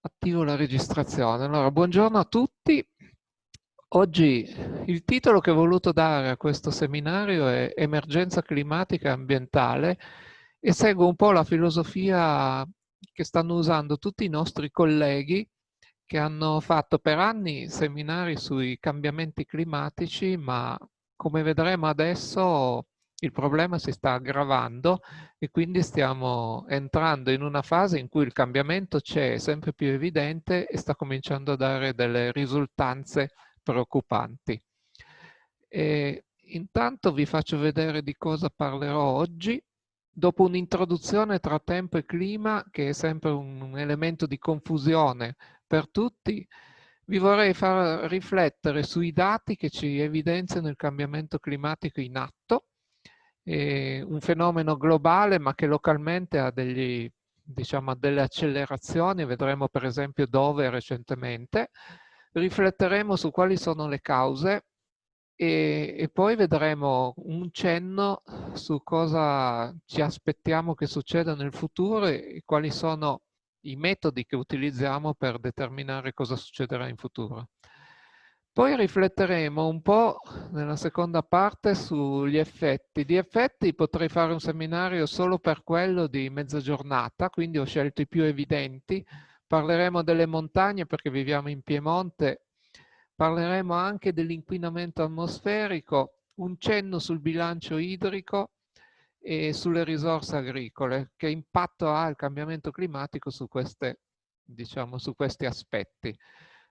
Attivo la registrazione. Allora, buongiorno a tutti. Oggi il titolo che ho voluto dare a questo seminario è Emergenza climatica e ambientale e seguo un po' la filosofia che stanno usando tutti i nostri colleghi che hanno fatto per anni seminari sui cambiamenti climatici, ma come vedremo adesso il problema si sta aggravando e quindi stiamo entrando in una fase in cui il cambiamento c'è, è sempre più evidente e sta cominciando a dare delle risultanze preoccupanti. E intanto vi faccio vedere di cosa parlerò oggi. Dopo un'introduzione tra tempo e clima, che è sempre un elemento di confusione per tutti, vi vorrei far riflettere sui dati che ci evidenziano il cambiamento climatico in atto eh, un fenomeno globale ma che localmente ha degli, diciamo, delle accelerazioni, vedremo per esempio dove recentemente, rifletteremo su quali sono le cause e, e, poi vedremo un cenno su cosa ci aspettiamo che succeda nel futuro e quali sono i metodi che utilizziamo per determinare cosa succederà in futuro. Poi rifletteremo un po' nella seconda parte sugli effetti. Di effetti potrei fare un seminario solo per quello di mezza giornata, quindi ho scelto i più evidenti. Parleremo delle montagne perché viviamo in Piemonte, parleremo anche dell'inquinamento atmosferico, un cenno sul bilancio idrico e sulle risorse agricole, che impatto ha il cambiamento climatico su, queste, diciamo, su questi aspetti.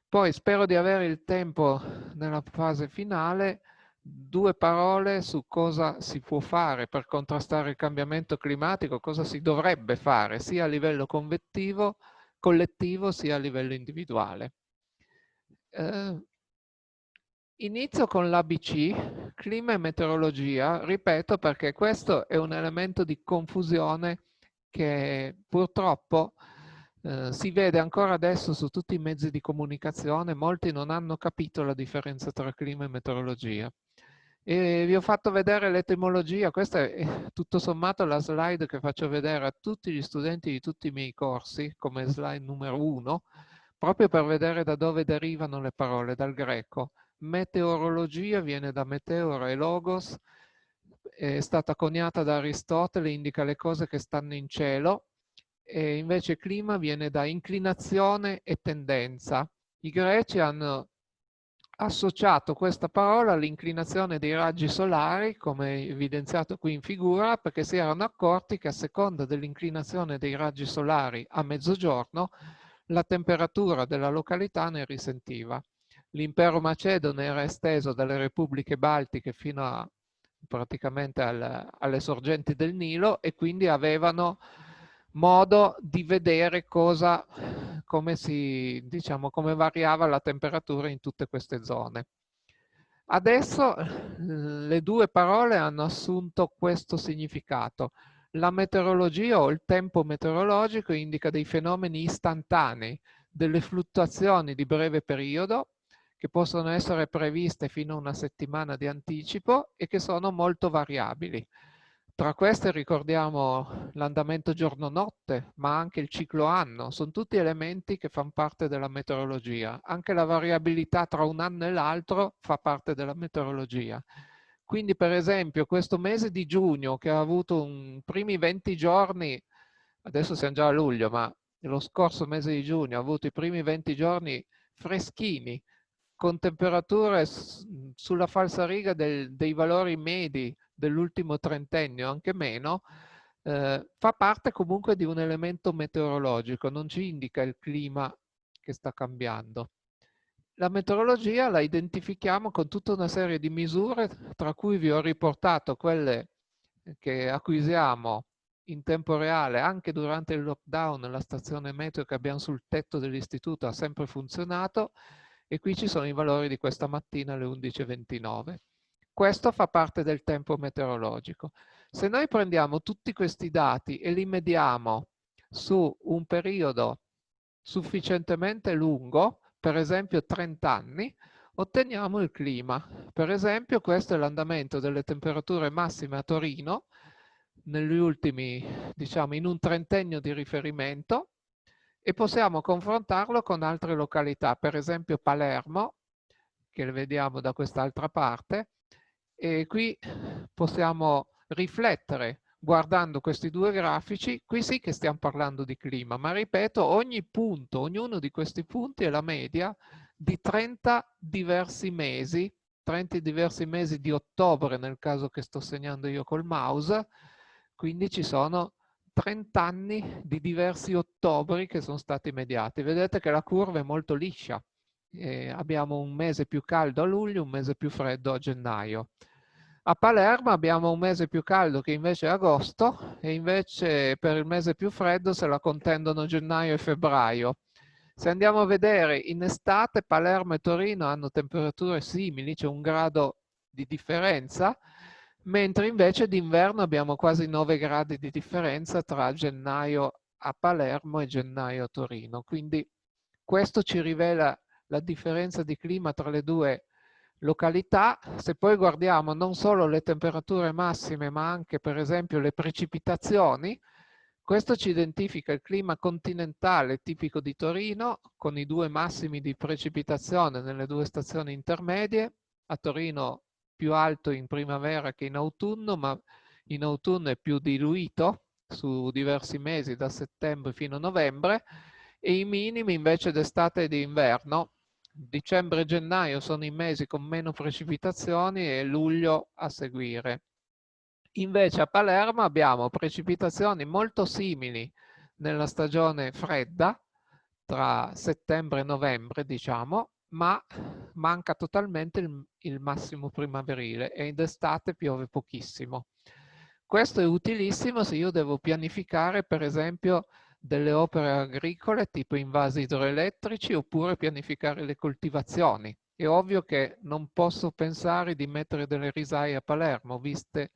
Poi spero di avere il tempo nella fase finale, due parole su cosa si può fare per contrastare il cambiamento climatico, cosa si dovrebbe fare sia a livello convettivo, collettivo sia a livello individuale. Eh, inizio con l'ABC, clima e meteorologia, ripeto perché questo è un elemento di confusione che purtroppo eh, si vede ancora adesso su tutti i mezzi di comunicazione, molti non hanno capito la differenza tra clima e meteorologia. E vi ho fatto vedere l'etimologia, questa è tutto sommato la slide che faccio vedere a tutti gli studenti di tutti i miei corsi, come slide numero uno, proprio per vedere da dove derivano le parole, dal greco. Meteorologia viene da meteora e logos, è stata coniata da Aristotele, indica le cose che stanno in cielo, e invece clima viene da inclinazione e tendenza. I greci hanno associato questa parola all'inclinazione dei raggi solari, come evidenziato qui in figura, perché si erano accorti che a seconda dell'inclinazione dei raggi solari a mezzogiorno, la temperatura della località ne risentiva. L'impero macedone era esteso dalle repubbliche baltiche fino a praticamente al, alle sorgenti del Nilo e quindi avevano modo di vedere cosa, come, si, diciamo, come variava la temperatura in tutte queste zone. Adesso le due parole hanno assunto questo significato. La meteorologia o il tempo meteorologico indica dei fenomeni istantanei, delle fluttuazioni di breve periodo che possono essere previste fino a una settimana di anticipo e che sono molto variabili. Tra queste ricordiamo l'andamento giorno-notte, ma anche il ciclo anno. Sono tutti elementi che fanno parte della meteorologia. Anche la variabilità tra un anno e l'altro fa parte della meteorologia. Quindi per esempio questo mese di giugno che ha avuto un primi 20 giorni, adesso siamo già a luglio, ma lo scorso mese di giugno ha avuto i primi 20 giorni freschini, con temperature sulla falsariga del, dei valori medi dell'ultimo trentennio, anche meno, eh, fa parte comunque di un elemento meteorologico, non ci indica il clima che sta cambiando. La meteorologia la identifichiamo con tutta una serie di misure, tra cui vi ho riportato quelle che acquisiamo in tempo reale anche durante il lockdown, la stazione meteo che abbiamo sul tetto dell'istituto ha sempre funzionato e qui ci sono i valori di questa mattina alle 11.29. Questo fa parte del tempo meteorologico. Se noi prendiamo tutti questi dati e li mediamo su un periodo sufficientemente lungo, per esempio 30 anni, otteniamo il clima. Per esempio questo è l'andamento delle temperature massime a Torino negli ultimi, diciamo, in un trentennio di riferimento e possiamo confrontarlo con altre località, per esempio Palermo, che vediamo da quest'altra parte, e qui possiamo riflettere guardando questi due grafici, qui sì che stiamo parlando di clima, ma ripeto, ogni punto, ognuno di questi punti è la media di 30 diversi mesi, 30 diversi mesi di ottobre nel caso che sto segnando io col mouse, quindi ci sono 30 anni di diversi ottobri che sono stati mediati. Vedete che la curva è molto liscia. Eh, abbiamo un mese più caldo a luglio, un mese più freddo a gennaio. A Palermo abbiamo un mese più caldo che invece è agosto e invece per il mese più freddo se la contendono gennaio e febbraio. Se andiamo a vedere in estate Palermo e Torino hanno temperature simili, c'è un grado di differenza, mentre invece d'inverno abbiamo quasi 9 gradi di differenza tra gennaio a Palermo e gennaio a Torino. Quindi questo ci rivela la differenza di clima tra le due località, se poi guardiamo non solo le temperature massime ma anche per esempio le precipitazioni, questo ci identifica il clima continentale tipico di Torino con i due massimi di precipitazione nelle due stazioni intermedie, a Torino più alto in primavera che in autunno, ma in autunno è più diluito su diversi mesi da settembre fino a novembre e i minimi invece d'estate e di inverno dicembre e gennaio sono i mesi con meno precipitazioni e luglio a seguire. Invece a Palermo abbiamo precipitazioni molto simili nella stagione fredda, tra settembre e novembre diciamo, ma manca totalmente il, il massimo primaverile e d'estate piove pochissimo. Questo è utilissimo se io devo pianificare per esempio delle opere agricole tipo invasi idroelettrici oppure pianificare le coltivazioni. È ovvio che non posso pensare di mettere delle risaie a Palermo, viste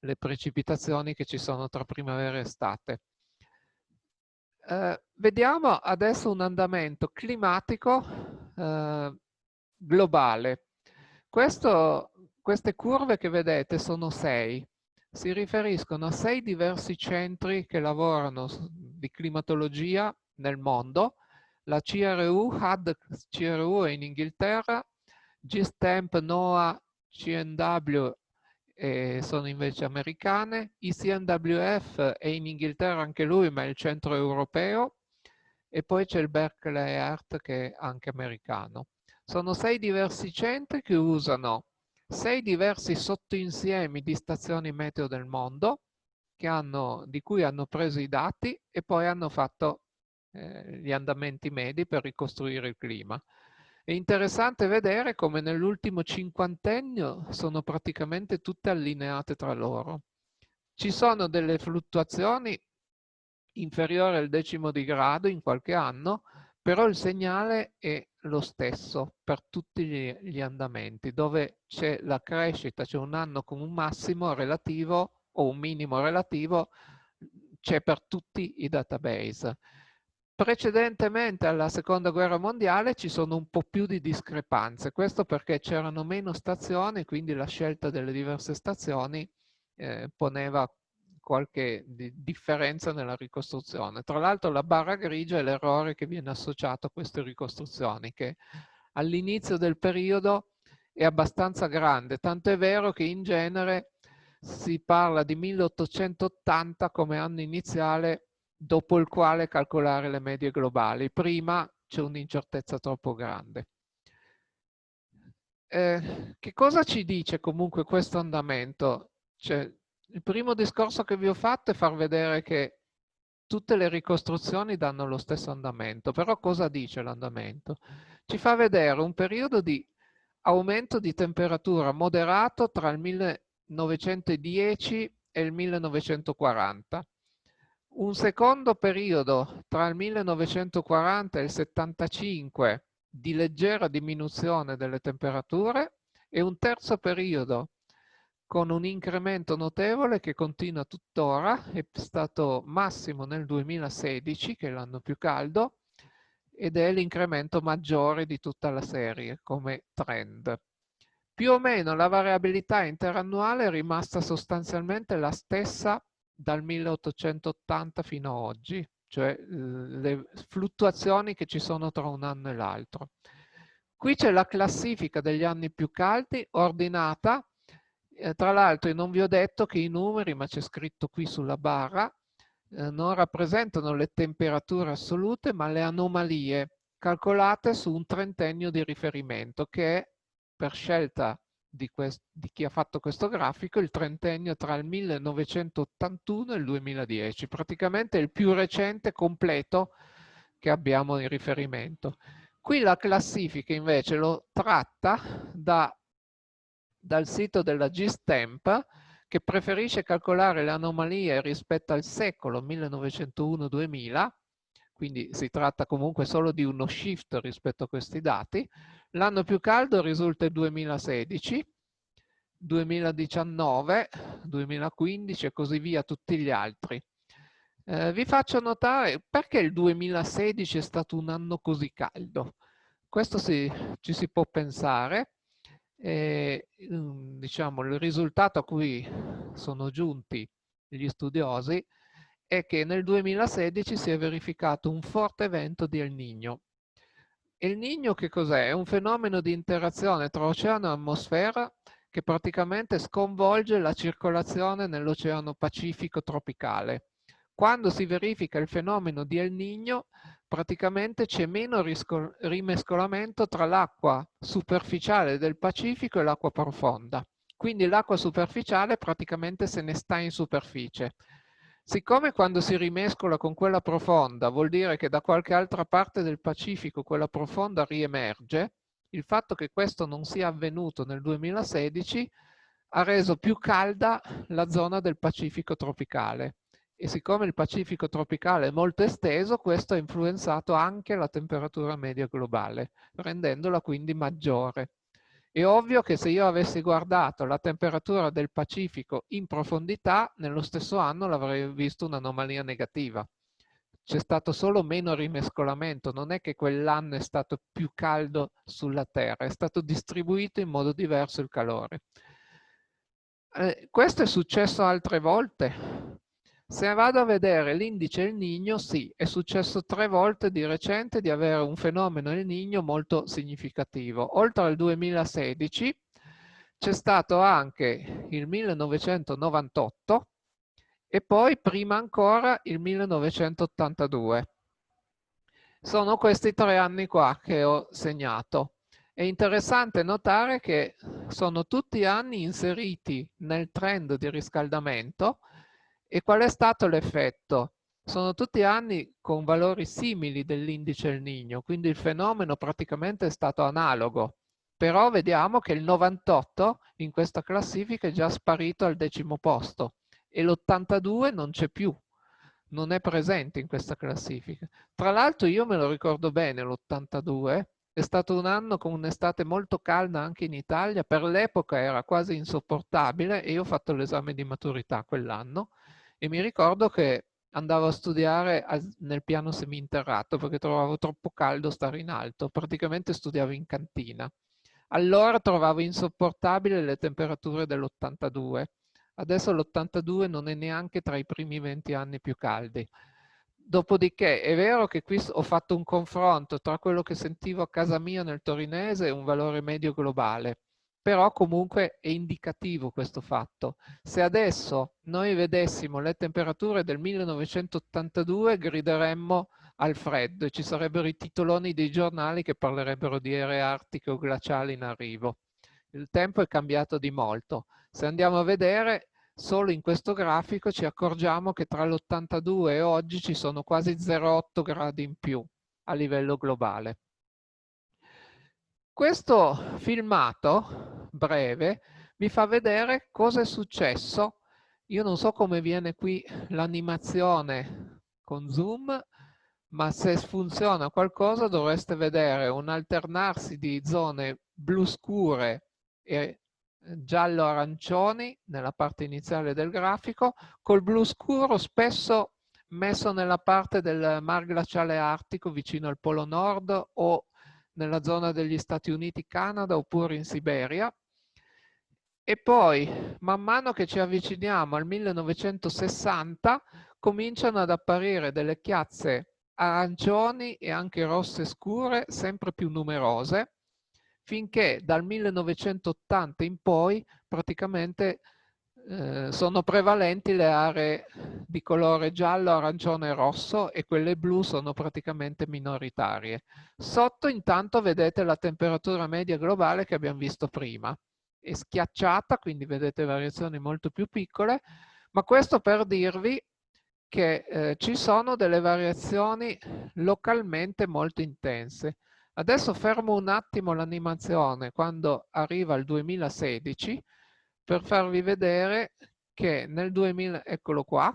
le precipitazioni che ci sono tra primavera e estate. Eh, vediamo adesso un andamento climatico eh, globale. Questo, queste curve che vedete sono sei si riferiscono a sei diversi centri che lavorano di climatologia nel mondo. La CRU, HAD CRU è in Inghilterra, GSTEMP, NOAA, CNW sono invece americane, ICNWF è in Inghilterra anche lui, ma è il centro europeo, e poi c'è il Berkeley Earth che è anche americano. Sono sei diversi centri che usano sei diversi sottoinsiemi di stazioni meteo del mondo hanno, di cui hanno preso i dati e poi hanno fatto eh, gli andamenti medi per ricostruire il clima. È interessante vedere come nell'ultimo cinquantennio sono praticamente tutte allineate tra loro. Ci sono delle fluttuazioni inferiori al decimo di grado in qualche anno, però il segnale è lo stesso per tutti gli, gli andamenti, dove c'è la crescita, c'è un anno con un massimo relativo o un minimo relativo, c'è per tutti i database. Precedentemente alla seconda guerra mondiale ci sono un po' più di discrepanze, questo perché c'erano meno stazioni, quindi la scelta delle diverse stazioni eh, poneva qualche di differenza nella ricostruzione. Tra l'altro la barra grigia è l'errore che viene associato a queste ricostruzioni, che all'inizio del periodo è abbastanza grande, tanto è vero che in genere si parla di 1880 come anno iniziale dopo il quale calcolare le medie globali. Prima c'è un'incertezza troppo grande. Eh, che cosa ci dice comunque questo andamento? Cioè, il primo discorso che vi ho fatto è far vedere che tutte le ricostruzioni danno lo stesso andamento, però cosa dice l'andamento? Ci fa vedere un periodo di aumento di temperatura moderato tra il 1910 e il 1940, un secondo periodo tra il 1940 e il 75 di leggera diminuzione delle temperature e un terzo periodo con un incremento notevole che continua tuttora, è stato massimo nel 2016, che è l'anno più caldo, ed è l'incremento maggiore di tutta la serie come trend. Più o meno la variabilità interannuale è rimasta sostanzialmente la stessa dal 1880 fino ad oggi, cioè le fluttuazioni che ci sono tra un anno e l'altro. Qui c'è la classifica degli anni più caldi ordinata. Eh, tra l'altro non vi ho detto che i numeri, ma c'è scritto qui sulla barra, eh, non rappresentano le temperature assolute, ma le anomalie calcolate su un trentennio di riferimento, che è per scelta di, di, chi ha fatto questo grafico il trentennio tra il 1981 e il 2010, praticamente il più recente completo che abbiamo in riferimento. Qui la classifica invece lo tratta da, dal sito della GSTEMP che preferisce calcolare le anomalie rispetto al secolo 1901-2000, quindi si tratta comunque solo di uno shift rispetto a questi dati. L'anno più caldo risulta il 2016, 2019, 2015 e così via tutti gli altri. Eh, vi faccio notare perché il 2016 è stato un anno così caldo. Questo si, ci si può pensare. E, diciamo, il risultato a cui sono giunti gli studiosi è che nel 2016 si è verificato un forte evento di El Niño. El Niño che cos'è? È un fenomeno di interazione tra oceano e atmosfera che praticamente sconvolge la circolazione nell'Oceano Pacifico tropicale. Quando si verifica il fenomeno di El Niño, praticamente c'è meno rimescolamento tra l'acqua superficiale del Pacifico e l'acqua profonda. Quindi l'acqua superficiale praticamente se ne sta in superficie. Siccome quando si rimescola con quella profonda vuol dire che da qualche altra parte del Pacifico quella profonda riemerge, il fatto che questo non sia avvenuto nel 2016 ha reso più calda la zona del Pacifico tropicale e siccome il Pacifico tropicale è molto esteso, questo ha influenzato anche la temperatura media globale, rendendola quindi maggiore. È ovvio che se io avessi guardato la temperatura del Pacifico in profondità, nello stesso anno l'avrei visto un'anomalia negativa. C'è stato solo meno rimescolamento, non è che quell'anno è stato più caldo sulla Terra, è stato distribuito in modo diverso il calore. Eh, questo è successo altre volte, se vado a vedere l'indice El Niño, sì, è successo tre volte di recente di avere un fenomeno El Niño molto significativo. Oltre al 2016 c'è stato anche il 1998 e poi prima ancora il 1982. Sono questi tre anni qua che ho segnato. È interessante notare che sono tutti anni inseriti nel trend di riscaldamento e qual è stato l'effetto? Sono tutti anni con valori simili dell'indice El Niño, quindi il fenomeno praticamente è stato analogo. Però vediamo che il 98 in questa classifica è già sparito al decimo posto e l'82 non c'è più, non è presente in questa classifica. Tra l'altro io me lo ricordo bene l'82, è stato un anno con un'estate molto calda anche in Italia, per l'epoca era quasi insopportabile e io ho fatto l'esame di maturità quell'anno e mi ricordo che andavo a studiare nel piano seminterrato perché trovavo troppo caldo stare in alto, praticamente studiavo in cantina. Allora trovavo insopportabile le temperature dell'82, adesso l'82 non è neanche tra i primi 20 anni più caldi. Dopodiché è vero che qui ho fatto un confronto tra quello che sentivo a casa mia nel torinese e un valore medio globale però comunque è indicativo questo fatto. Se adesso noi vedessimo le temperature del 1982 grideremmo al freddo e ci sarebbero i titoloni dei giornali che parlerebbero di aree artiche o glaciali in arrivo. Il tempo è cambiato di molto. Se andiamo a vedere, solo in questo grafico ci accorgiamo che tra l'82 e oggi ci sono quasi 0,8 gradi in più a livello globale. Questo filmato breve vi fa vedere cosa è successo. Io non so come viene qui l'animazione con zoom, ma se funziona qualcosa dovreste vedere un alternarsi di zone blu scure e giallo-arancioni nella parte iniziale del grafico, col blu scuro spesso messo nella parte del mar glaciale artico vicino al polo nord o nella zona degli Stati Uniti, Canada oppure in Siberia. e poi man mano che ci avviciniamo al 1960 cominciano ad apparire delle chiazze arancioni e anche rosse scure sempre più numerose finché dal 1980 in poi praticamente eh, sono prevalenti le aree di colore giallo, arancione e rosso e quelle blu sono praticamente minoritarie. Sotto intanto vedete la temperatura media globale che abbiamo visto prima. È schiacciata, quindi vedete variazioni molto più piccole, ma questo per dirvi che eh, ci sono delle variazioni localmente molto intense. Adesso fermo un attimo l'animazione quando arriva il 2016 per farvi vedere che nel 2000, eccolo qua,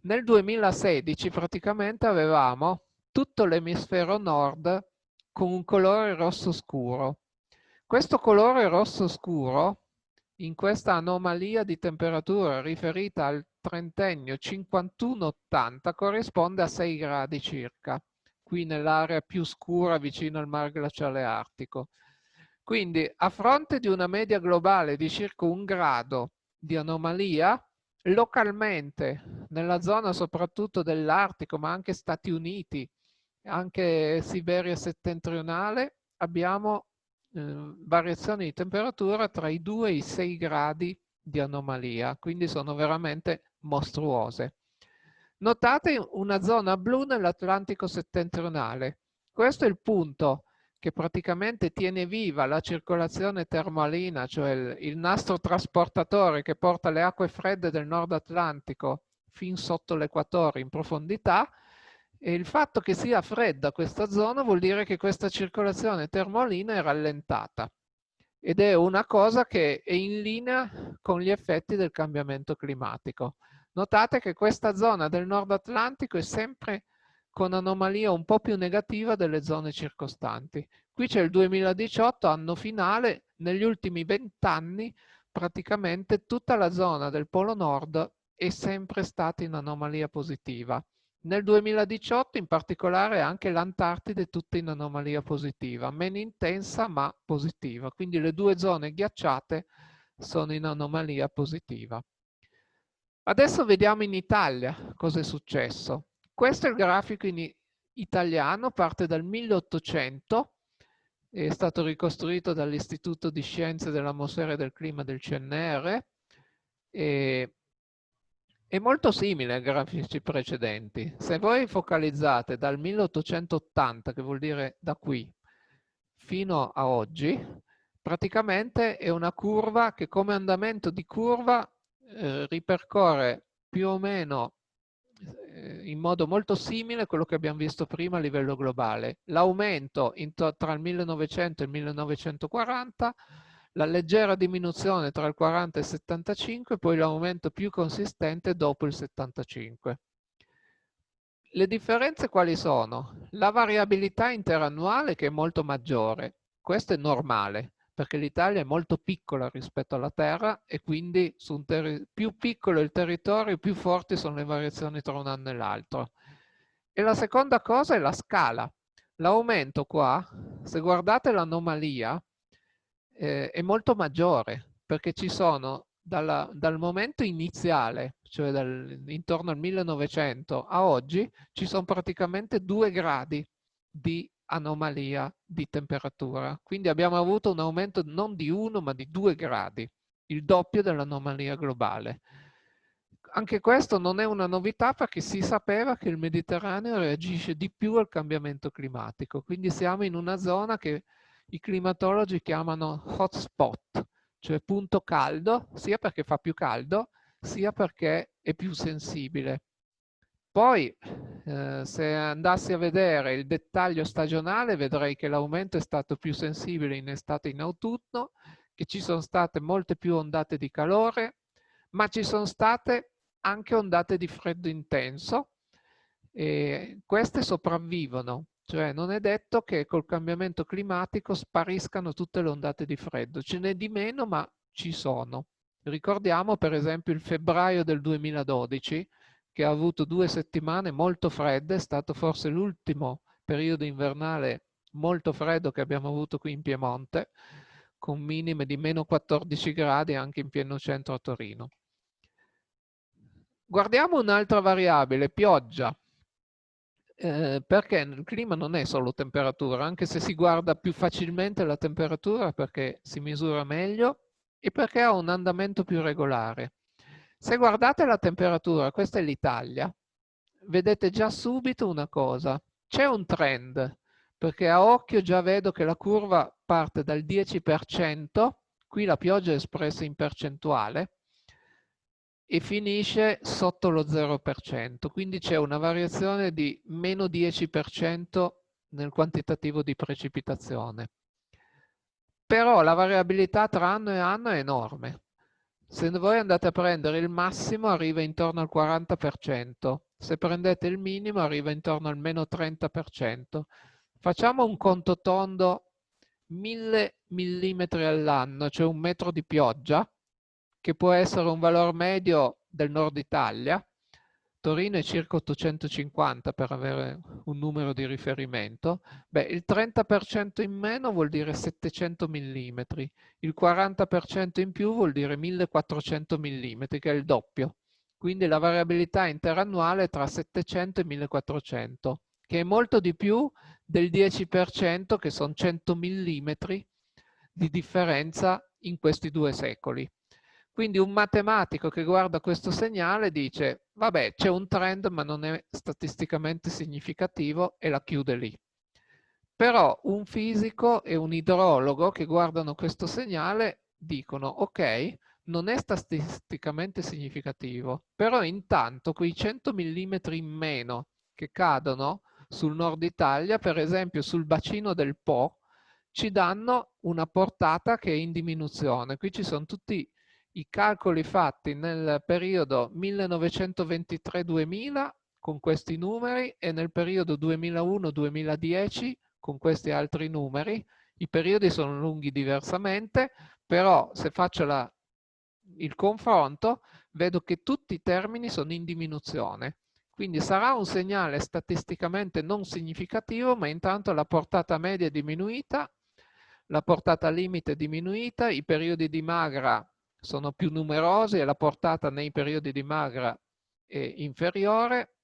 nel 2016 praticamente avevamo tutto l'emisfero nord con un colore rosso scuro. Questo colore rosso scuro, in questa anomalia di temperatura riferita al trentennio 51-80, corrisponde a 6 gradi circa, qui nell'area più scura vicino al mar glaciale artico. Quindi a fronte di una media globale di circa un grado di anomalia, localmente nella zona soprattutto dell'Artico, ma anche Stati Uniti, anche Siberia settentrionale, abbiamo eh, variazioni di temperatura tra i 2 e i 6 gradi di anomalia, quindi sono veramente mostruose. Notate una zona blu nell'Atlantico settentrionale. Questo è il punto che praticamente tiene viva la circolazione termalina, cioè il, il nastro trasportatore che porta le acque fredde del nord Atlantico fin sotto l'equatore in profondità, e il fatto che sia fredda questa zona vuol dire che questa circolazione termalina è rallentata ed è una cosa che è in linea con gli effetti del cambiamento climatico. Notate che questa zona del nord Atlantico è sempre con anomalia un po' più negativa delle zone circostanti. Qui c'è il 2018, anno finale, negli ultimi vent'anni praticamente tutta la zona del Polo Nord è sempre stata in anomalia positiva. Nel 2018 in particolare anche l'Antartide è tutta in anomalia positiva, meno intensa ma positiva. Quindi le due zone ghiacciate sono in anomalia positiva. Adesso vediamo in Italia cosa è successo. Questo è il grafico in italiano, parte dal 1800, è stato ricostruito dall'Istituto di Scienze dell'Atmosfera e del Clima del CNR e è molto simile ai grafici precedenti. Se voi focalizzate dal 1880, che vuol dire da qui, fino a oggi, praticamente è una curva che come andamento di curva eh, ripercorre più o meno in modo molto simile a quello che abbiamo visto prima a livello globale. L'aumento tra il 1900 e il 1940, la leggera diminuzione tra il 40 e il 75, poi l'aumento più consistente dopo il 75. Le differenze quali sono? La variabilità interannuale che è molto maggiore, questo è normale, perché l'Italia è molto piccola rispetto alla Terra e quindi più piccolo è il territorio, più forti sono le variazioni tra un anno e l'altro. E la seconda cosa è la scala. L'aumento qua, se guardate l'anomalia, eh, è molto maggiore perché ci sono dalla, dal momento iniziale, cioè dal, intorno al 1900 a oggi, ci sono praticamente due gradi di anomalia di temperatura. Quindi abbiamo avuto un aumento non di uno ma di due gradi, il doppio dell'anomalia globale. Anche questo non è una novità perché si sapeva che il Mediterraneo reagisce di più al cambiamento climatico, quindi siamo in una zona che i climatologi chiamano hotspot, cioè punto caldo, sia perché fa più caldo, sia perché è più sensibile. Poi, eh, se andassi a vedere il dettaglio stagionale, vedrei che l'aumento è stato più sensibile in estate e in autunno, che ci sono state molte più ondate di calore, ma ci sono state anche ondate di freddo intenso e queste sopravvivono, cioè non è detto che col cambiamento climatico spariscano tutte le ondate di freddo, ce n'è di meno ma ci sono. Ricordiamo per esempio il febbraio del 2012 che ha avuto due settimane molto fredde, è stato forse l'ultimo periodo invernale molto freddo che abbiamo avuto qui in Piemonte, con minime di meno 14 gradi anche in pieno centro a Torino. Guardiamo un'altra variabile, pioggia. Eh, perché il clima non è solo temperatura, anche se si guarda più facilmente la temperatura perché si misura meglio e perché ha un andamento più regolare. Se guardate la temperatura, questa è l'Italia, vedete già subito una cosa, c'è un trend, perché a occhio già vedo che la curva parte dal 10%, qui la pioggia è espressa in percentuale, e finisce sotto lo 0%, quindi c'è una variazione di meno 10% nel quantitativo di precipitazione. Però la variabilità tra anno e anno è enorme. Se voi andate a prendere il massimo arriva intorno al 40%, se prendete il minimo arriva intorno al meno 30%. Facciamo un conto tondo 1000 mm all'anno, cioè un metro di pioggia, che può essere un valore medio del nord Italia. Torino è circa 850 per avere un numero di riferimento. Beh, il 30% in meno vuol dire 700 mm, il 40% in più vuol dire 1400 mm, che è il doppio. Quindi la variabilità interannuale è tra 700 e 1400, che è molto di più del 10%, che sono 100 mm di differenza in questi due secoli. Quindi un matematico che guarda questo segnale dice, vabbè, c'è un trend ma non è statisticamente significativo e la chiude lì. Però un fisico e un idrologo che guardano questo segnale dicono, ok, non è statisticamente significativo, però intanto quei 100 mm in meno che cadono sul nord Italia, per esempio sul bacino del Po, ci danno una portata che è in diminuzione. Qui ci sono tutti i calcoli fatti nel periodo 1923-2000 con questi numeri e nel periodo 2001-2010 con questi altri numeri. I periodi sono lunghi diversamente, però se faccio la, il confronto vedo che tutti i termini sono in diminuzione. Quindi sarà un segnale statisticamente non significativo, ma intanto la portata media è diminuita, la portata limite è diminuita, i periodi di magra sono più numerosi e la portata nei periodi di magra è inferiore.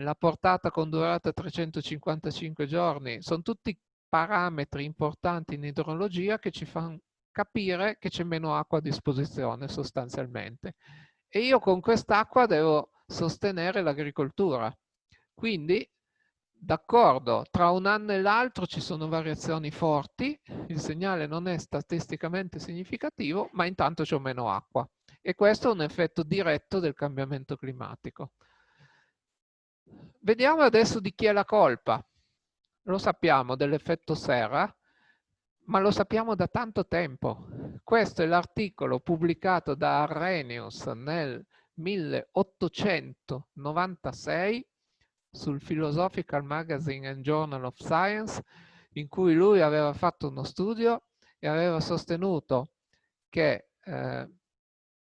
La portata con durata 355 giorni sono tutti parametri importanti in idrologia che ci fanno capire che c'è meno acqua a disposizione sostanzialmente. E io con quest'acqua devo sostenere l'agricoltura. Quindi D'accordo, tra un anno e l'altro ci sono variazioni forti, il segnale non è statisticamente significativo, ma intanto c'è meno acqua. E questo è un effetto diretto del cambiamento climatico. Vediamo adesso di chi è la colpa. Lo sappiamo dell'effetto serra, ma lo sappiamo da tanto tempo. Questo è l'articolo pubblicato da Arrhenius nel 1896 sul Philosophical Magazine and Journal of Science, in cui lui aveva fatto uno studio e aveva sostenuto che eh,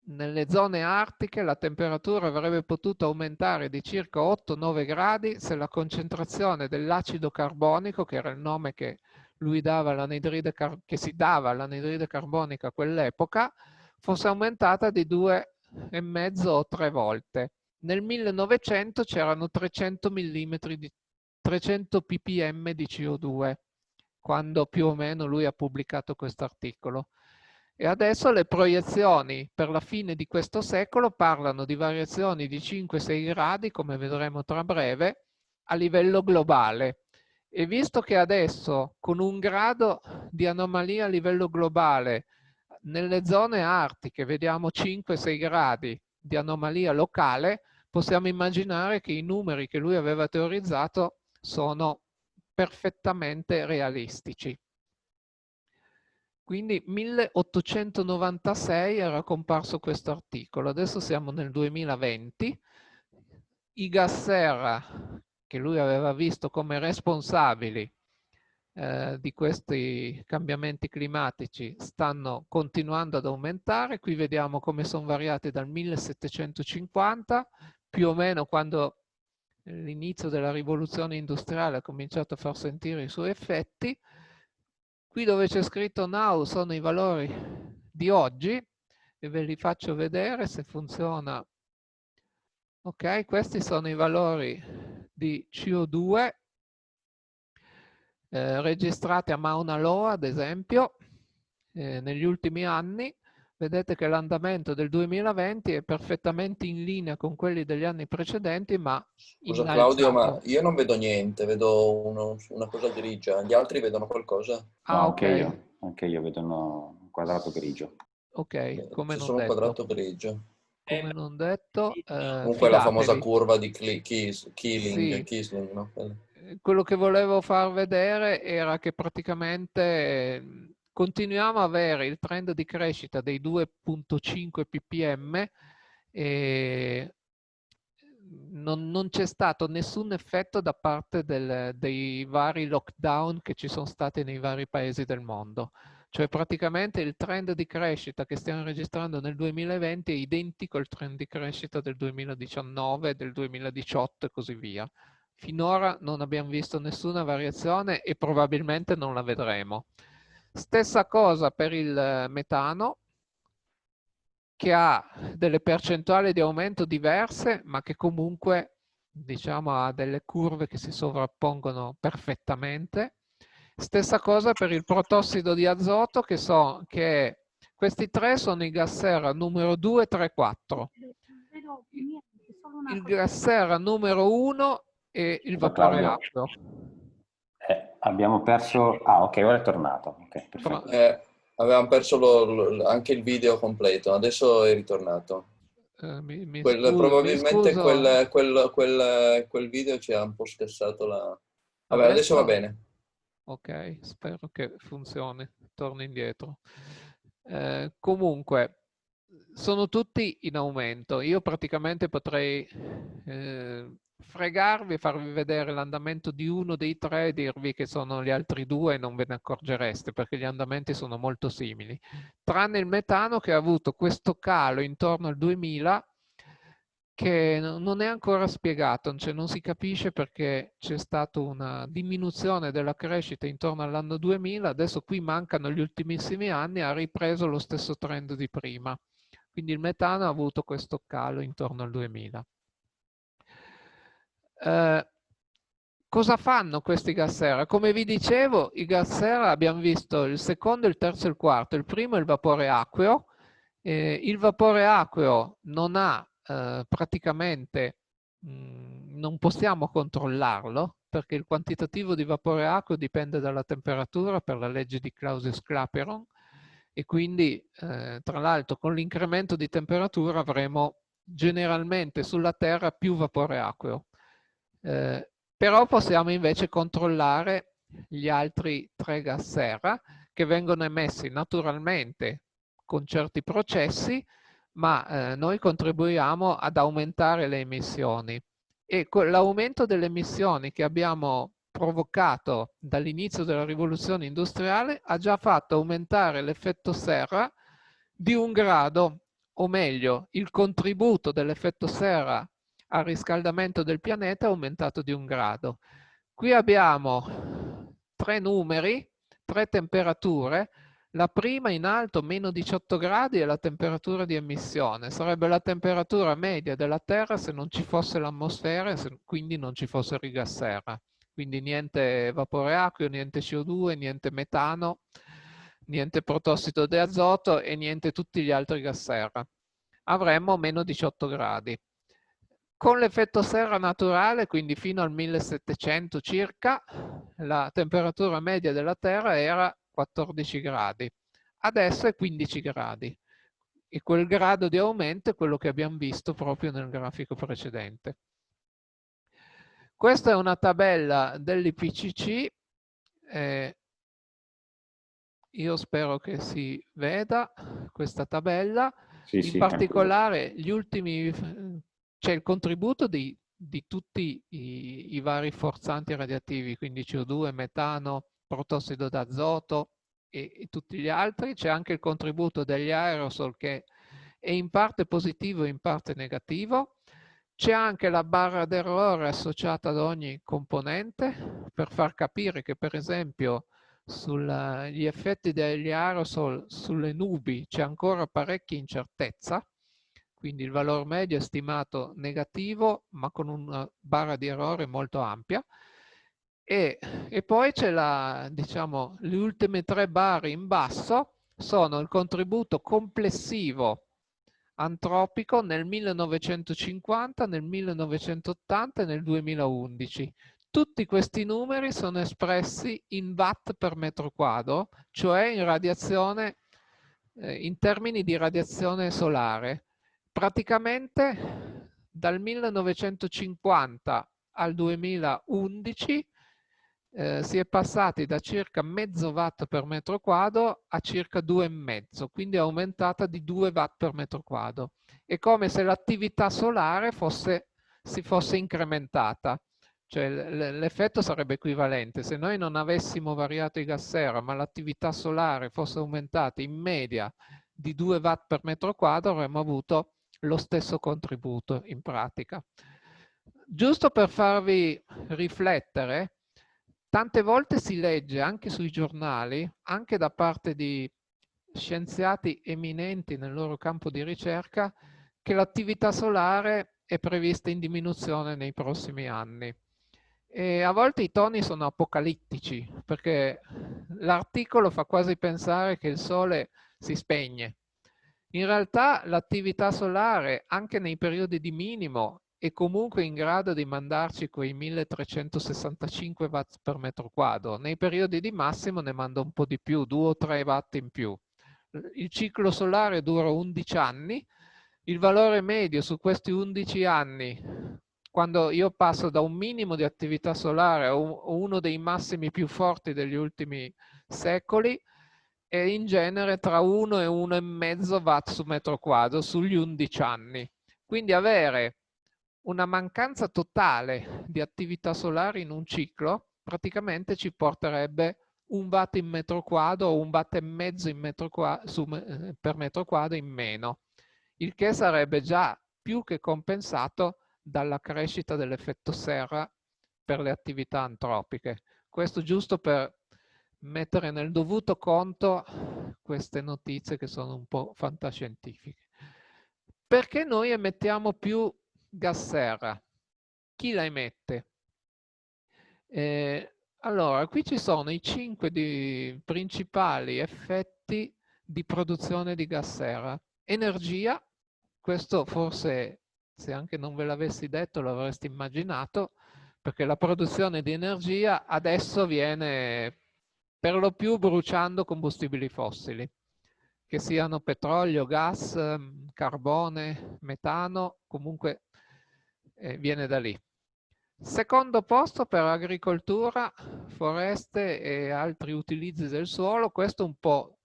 nelle zone artiche la temperatura avrebbe potuto aumentare di circa 8-9 gradi se la concentrazione dell'acido carbonico, che era il nome che, lui dava che si dava all'anidride carbonica a quell'epoca, fosse aumentata di 2,5 o 3 volte nel 1900 c'erano 300 mm di 300 ppm di CO2 quando più o meno lui ha pubblicato questo articolo. E adesso le proiezioni per la fine di questo secolo parlano di variazioni di 5-6 gradi, come vedremo tra breve, a livello globale. E visto che adesso con un grado di anomalia a livello globale nelle zone artiche vediamo 5-6 gradi di anomalia locale, possiamo immaginare che i numeri che lui aveva teorizzato sono perfettamente realistici. Quindi 1896 era comparso questo articolo, adesso siamo nel 2020. I gas serra, che lui aveva visto come responsabili eh, di questi cambiamenti climatici stanno continuando ad aumentare. Qui vediamo come sono variati dal 1750 più o meno quando l'inizio della rivoluzione industriale ha cominciato a far sentire i suoi effetti, Qui dove c'è scritto now sono i valori di oggi e ve li faccio vedere se funziona. Ok, questi sono i valori di CO2 eh, registrati a Mauna Loa, ad esempio, eh, negli ultimi anni vedete che l'andamento del 2020 è perfettamente in linea con quelli degli anni precedenti, ma Scusa Claudio, ma io non vedo niente, vedo uno, una cosa grigia. Gli altri vedono qualcosa? Ah, no, ok. Anche io, anche io vedo un quadrato grigio. Ok, come C'è non detto. un quadrato grigio. Come non detto... Eh, Comunque fidatevi. la famosa curva di Killing, sì. Kisling, no? Quello che volevo far vedere era che praticamente continuiamo a avere il trend di crescita dei 2.5 ppm e non, non c'è stato nessun effetto da parte del, dei vari lockdown che ci sono stati nei vari paesi del mondo. Cioè praticamente il trend di crescita che stiamo registrando nel 2020 è identico al trend di crescita del 2019, del 2018 e così via. Finora non abbiamo visto nessuna variazione e probabilmente non la vedremo. Stessa cosa per il eh, metano, che ha delle percentuali di aumento diverse, ma che comunque diciamo, ha delle curve che si sovrappongono perfettamente. Stessa cosa per il protossido di azoto, che, so, che questi tre sono i gas serra numero 2, 3, 4. Il gas serra numero 1 è il vapore acqueo. Abbiamo perso... Ah, ok, ora è tornato. Okay, eh, avevamo perso lo, lo, anche il video completo, adesso è ritornato. Eh, mi, mi quel, scuso, probabilmente quel, quel, quel, quel, video ci ha un po' scassato la... Vabbè, adesso, adesso va bene. Ok, spero che funzioni. Torno indietro. Eh, comunque, sono tutti in aumento. Io praticamente potrei eh, fregarvi, farvi vedere l'andamento di uno dei tre e dirvi che sono gli altri due e non ve ne accorgereste perché gli andamenti sono molto simili. Tranne il metano che ha avuto questo calo intorno al 2000 che non è ancora spiegato, cioè non si capisce perché c'è stata una diminuzione della crescita intorno all'anno 2000, adesso qui mancano gli ultimissimi anni, ha ripreso lo stesso trend di prima. Quindi il metano ha avuto questo calo intorno al 2000. Eh, cosa fanno questi gas serra? Come vi dicevo, i gas serra abbiamo visto il secondo, il terzo e il quarto. Il primo è il vapore acqueo. Eh, il vapore acqueo non ha eh, praticamente, mh, mm, non possiamo controllarlo perché il quantitativo di vapore acqueo dipende dalla temperatura per la legge di Clausius-Clapeyron e quindi eh, tra l'altro con l'incremento di temperatura avremo generalmente sulla Terra più vapore acqueo. Eh, però possiamo invece controllare gli altri tre gas serra che vengono emessi naturalmente con certi processi, ma eh, noi contribuiamo ad aumentare le emissioni. E l'aumento delle emissioni che abbiamo provocato dall'inizio della rivoluzione industriale ha già fatto aumentare l'effetto serra di un grado, o meglio, il contributo dell'effetto serra al riscaldamento del pianeta aumentato di un grado. Qui abbiamo tre numeri, tre temperature. La prima in alto, meno 18 gradi, è la temperatura di emissione. Sarebbe la temperatura media della Terra se non ci fosse l'atmosfera e quindi non ci fosse il gas. Quindi niente vapore acqueo, niente CO2, niente metano, niente protossido di azoto e niente tutti gli altri gas serra. Avremmo meno 18 gradi. Con l'effetto serra naturale, quindi fino al 1700 circa, la temperatura media della Terra era 14 gradi. Adesso è 15 gradi. E quel grado di aumento è quello che abbiamo visto proprio nel grafico precedente. Questa è una tabella dell'IPCC. Eh, io spero che si veda questa tabella. Sì, In sì, particolare gli ultimi c'è il contributo di, di tutti i, i, vari forzanti radioattivi, quindi CO2, metano, protossido d'azoto e, e tutti gli altri, c'è anche il contributo degli aerosol che è in parte positivo e in parte negativo, c'è anche la barra d'errore associata ad ogni componente per far capire che per esempio sugli effetti degli aerosol sulle nubi c'è ancora parecchia incertezza, quindi il valore medio è stimato negativo ma con una barra di errore molto ampia. E, e poi c'è la, diciamo, le ultime tre barre in basso sono il contributo complessivo antropico nel 1950, nel 1980 e nel 2011. Tutti questi numeri sono espressi in watt per metro quadro, cioè in eh, in termini di radiazione solare. Praticamente dal 1950 al 2011 eh, si è passati da circa mezzo watt per metro quadro a circa due e mezzo, quindi è aumentata di 2 watt per metro quadro. È come se l'attività solare fosse, si fosse incrementata. Cioè l'effetto sarebbe equivalente. Se noi non avessimo variato i gas serra, ma l'attività solare fosse aumentata in media di 2 watt per metro quadro, avremmo avuto lo stesso contributo in pratica. Giusto per farvi riflettere, tante volte si legge anche sui giornali, anche da parte di scienziati eminenti nel loro campo di ricerca, che l'attività solare è prevista in diminuzione nei prossimi anni. E a volte i toni sono apocalittici, perché l'articolo fa quasi pensare che il sole si spegne. In realtà l'attività solare, anche nei periodi di minimo, è comunque in grado di mandarci quei 1365 watt per metro quadro. Nei periodi di massimo ne manda un po' di più, 2 o 3 watt in più. Il ciclo solare dura 11 anni, il valore medio su questi 11 anni quando io passo da un minimo di attività solare a uno dei massimi più forti degli ultimi secoli, è in genere tra 1 e 1,5 watt su metro quadro sugli 11 anni. Quindi avere una mancanza totale di attività solare in un ciclo praticamente ci porterebbe un watt in metro quadro o un watt e mezzo metro quadro, su, eh, per metro quadro in meno, il che sarebbe già più che compensato dalla crescita dell'effetto serra per le attività antropiche. Questo giusto per mettere nel dovuto conto queste notizie che sono un po' fantascientifiche. Perché noi emettiamo più gas serra? Chi la emette? Eh, allora, qui ci sono i cinque principali effetti di produzione di gas serra. Energia, questo forse se anche non ve l'avessi detto lo avreste immaginato, perché la produzione di energia adesso viene per lo più bruciando combustibili fossili, che siano petrolio, gas, ehm, carbone, metano, comunque eh, viene da lì. Secondo posto per agricoltura, foreste e altri utilizzi del suolo, questo un po'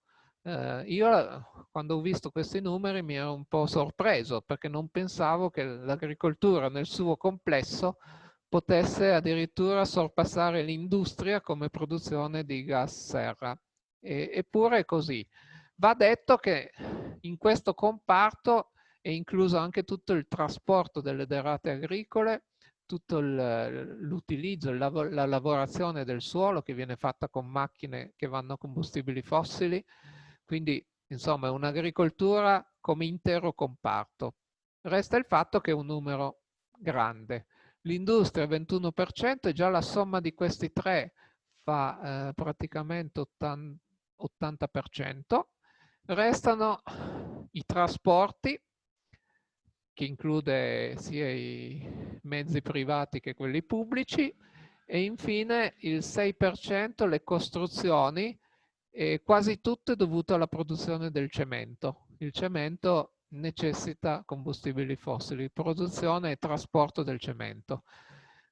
Eh, io quando ho visto questi numeri mi ero un po' sorpreso perché non pensavo che l'agricoltura nel suo complesso potesse addirittura sorpassare l'industria come produzione di gas serra. E, eppure è così. Va detto che in questo comparto è incluso anche tutto il trasporto delle derrate agricole, tutto l'utilizzo, la lavorazione del suolo che viene fatta con macchine che vanno a combustibili fossili, quindi, insomma, è un'agricoltura come intero comparto. Resta il fatto che è un numero grande. L'industria 21% e già la somma di questi tre fa eh, praticamente 80%. Restano i trasporti, che include sia i mezzi privati che quelli pubblici, e infine il 6% le costruzioni e quasi tutto è dovuto alla produzione del cemento. Il cemento necessita combustibili fossili, produzione e trasporto del cemento.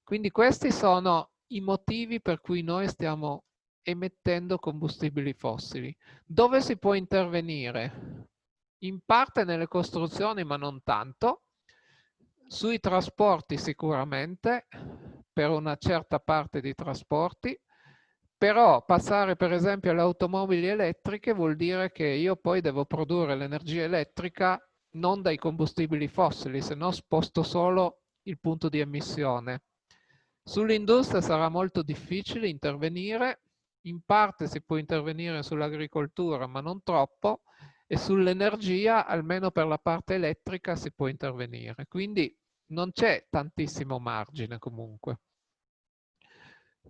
Quindi questi sono i motivi per cui noi stiamo emettendo combustibili fossili. Dove si può intervenire? In parte nelle costruzioni, ma non tanto. Sui trasporti sicuramente, per una certa parte di trasporti, però passare per esempio alle automobili elettriche vuol dire che io poi devo produrre l'energia elettrica non dai combustibili fossili, se no sposto solo il punto di emissione. Sull'industria sarà molto difficile intervenire in parte si può intervenire sull'agricoltura, ma non troppo, e sull'energia, almeno per la parte elettrica, si può intervenire. Quindi non c'è tantissimo margine comunque.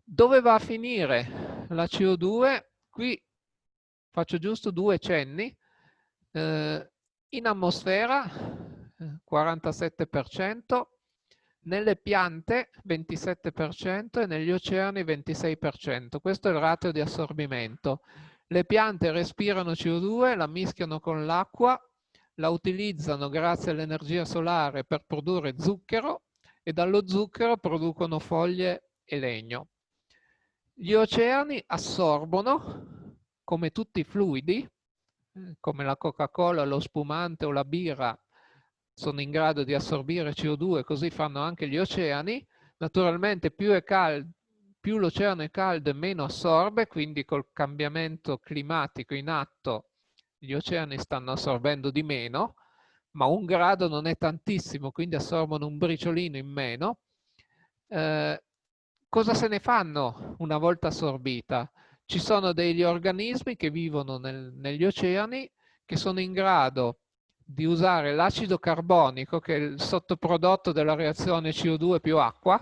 Dove va a finire la CO2? Qui faccio giusto due cenni. Eh, in atmosfera 47%, nelle piante 27% e negli oceani 26%. Questo è il ratio di assorbimento. Le piante respirano CO2, la mischiano con l'acqua, la utilizzano grazie all'energia solare per produrre zucchero e dallo zucchero producono foglie e legno. Gli oceani assorbono, come tutti i fluidi, come la Coca-Cola, lo spumante o la birra, sono in grado di assorbire CO2, così fanno anche gli oceani. Naturalmente più, più l'oceano è caldo e meno assorbe, quindi col cambiamento climatico in atto gli oceani stanno assorbendo di meno, ma un grado non è tantissimo, quindi assorbono un briciolino in meno. Eh, cosa se ne fanno una volta assorbita? Ci sono degli organismi che vivono nel, negli oceani che sono in grado di usare l'acido carbonico, che è il sottoprodotto della reazione CO2 più acqua,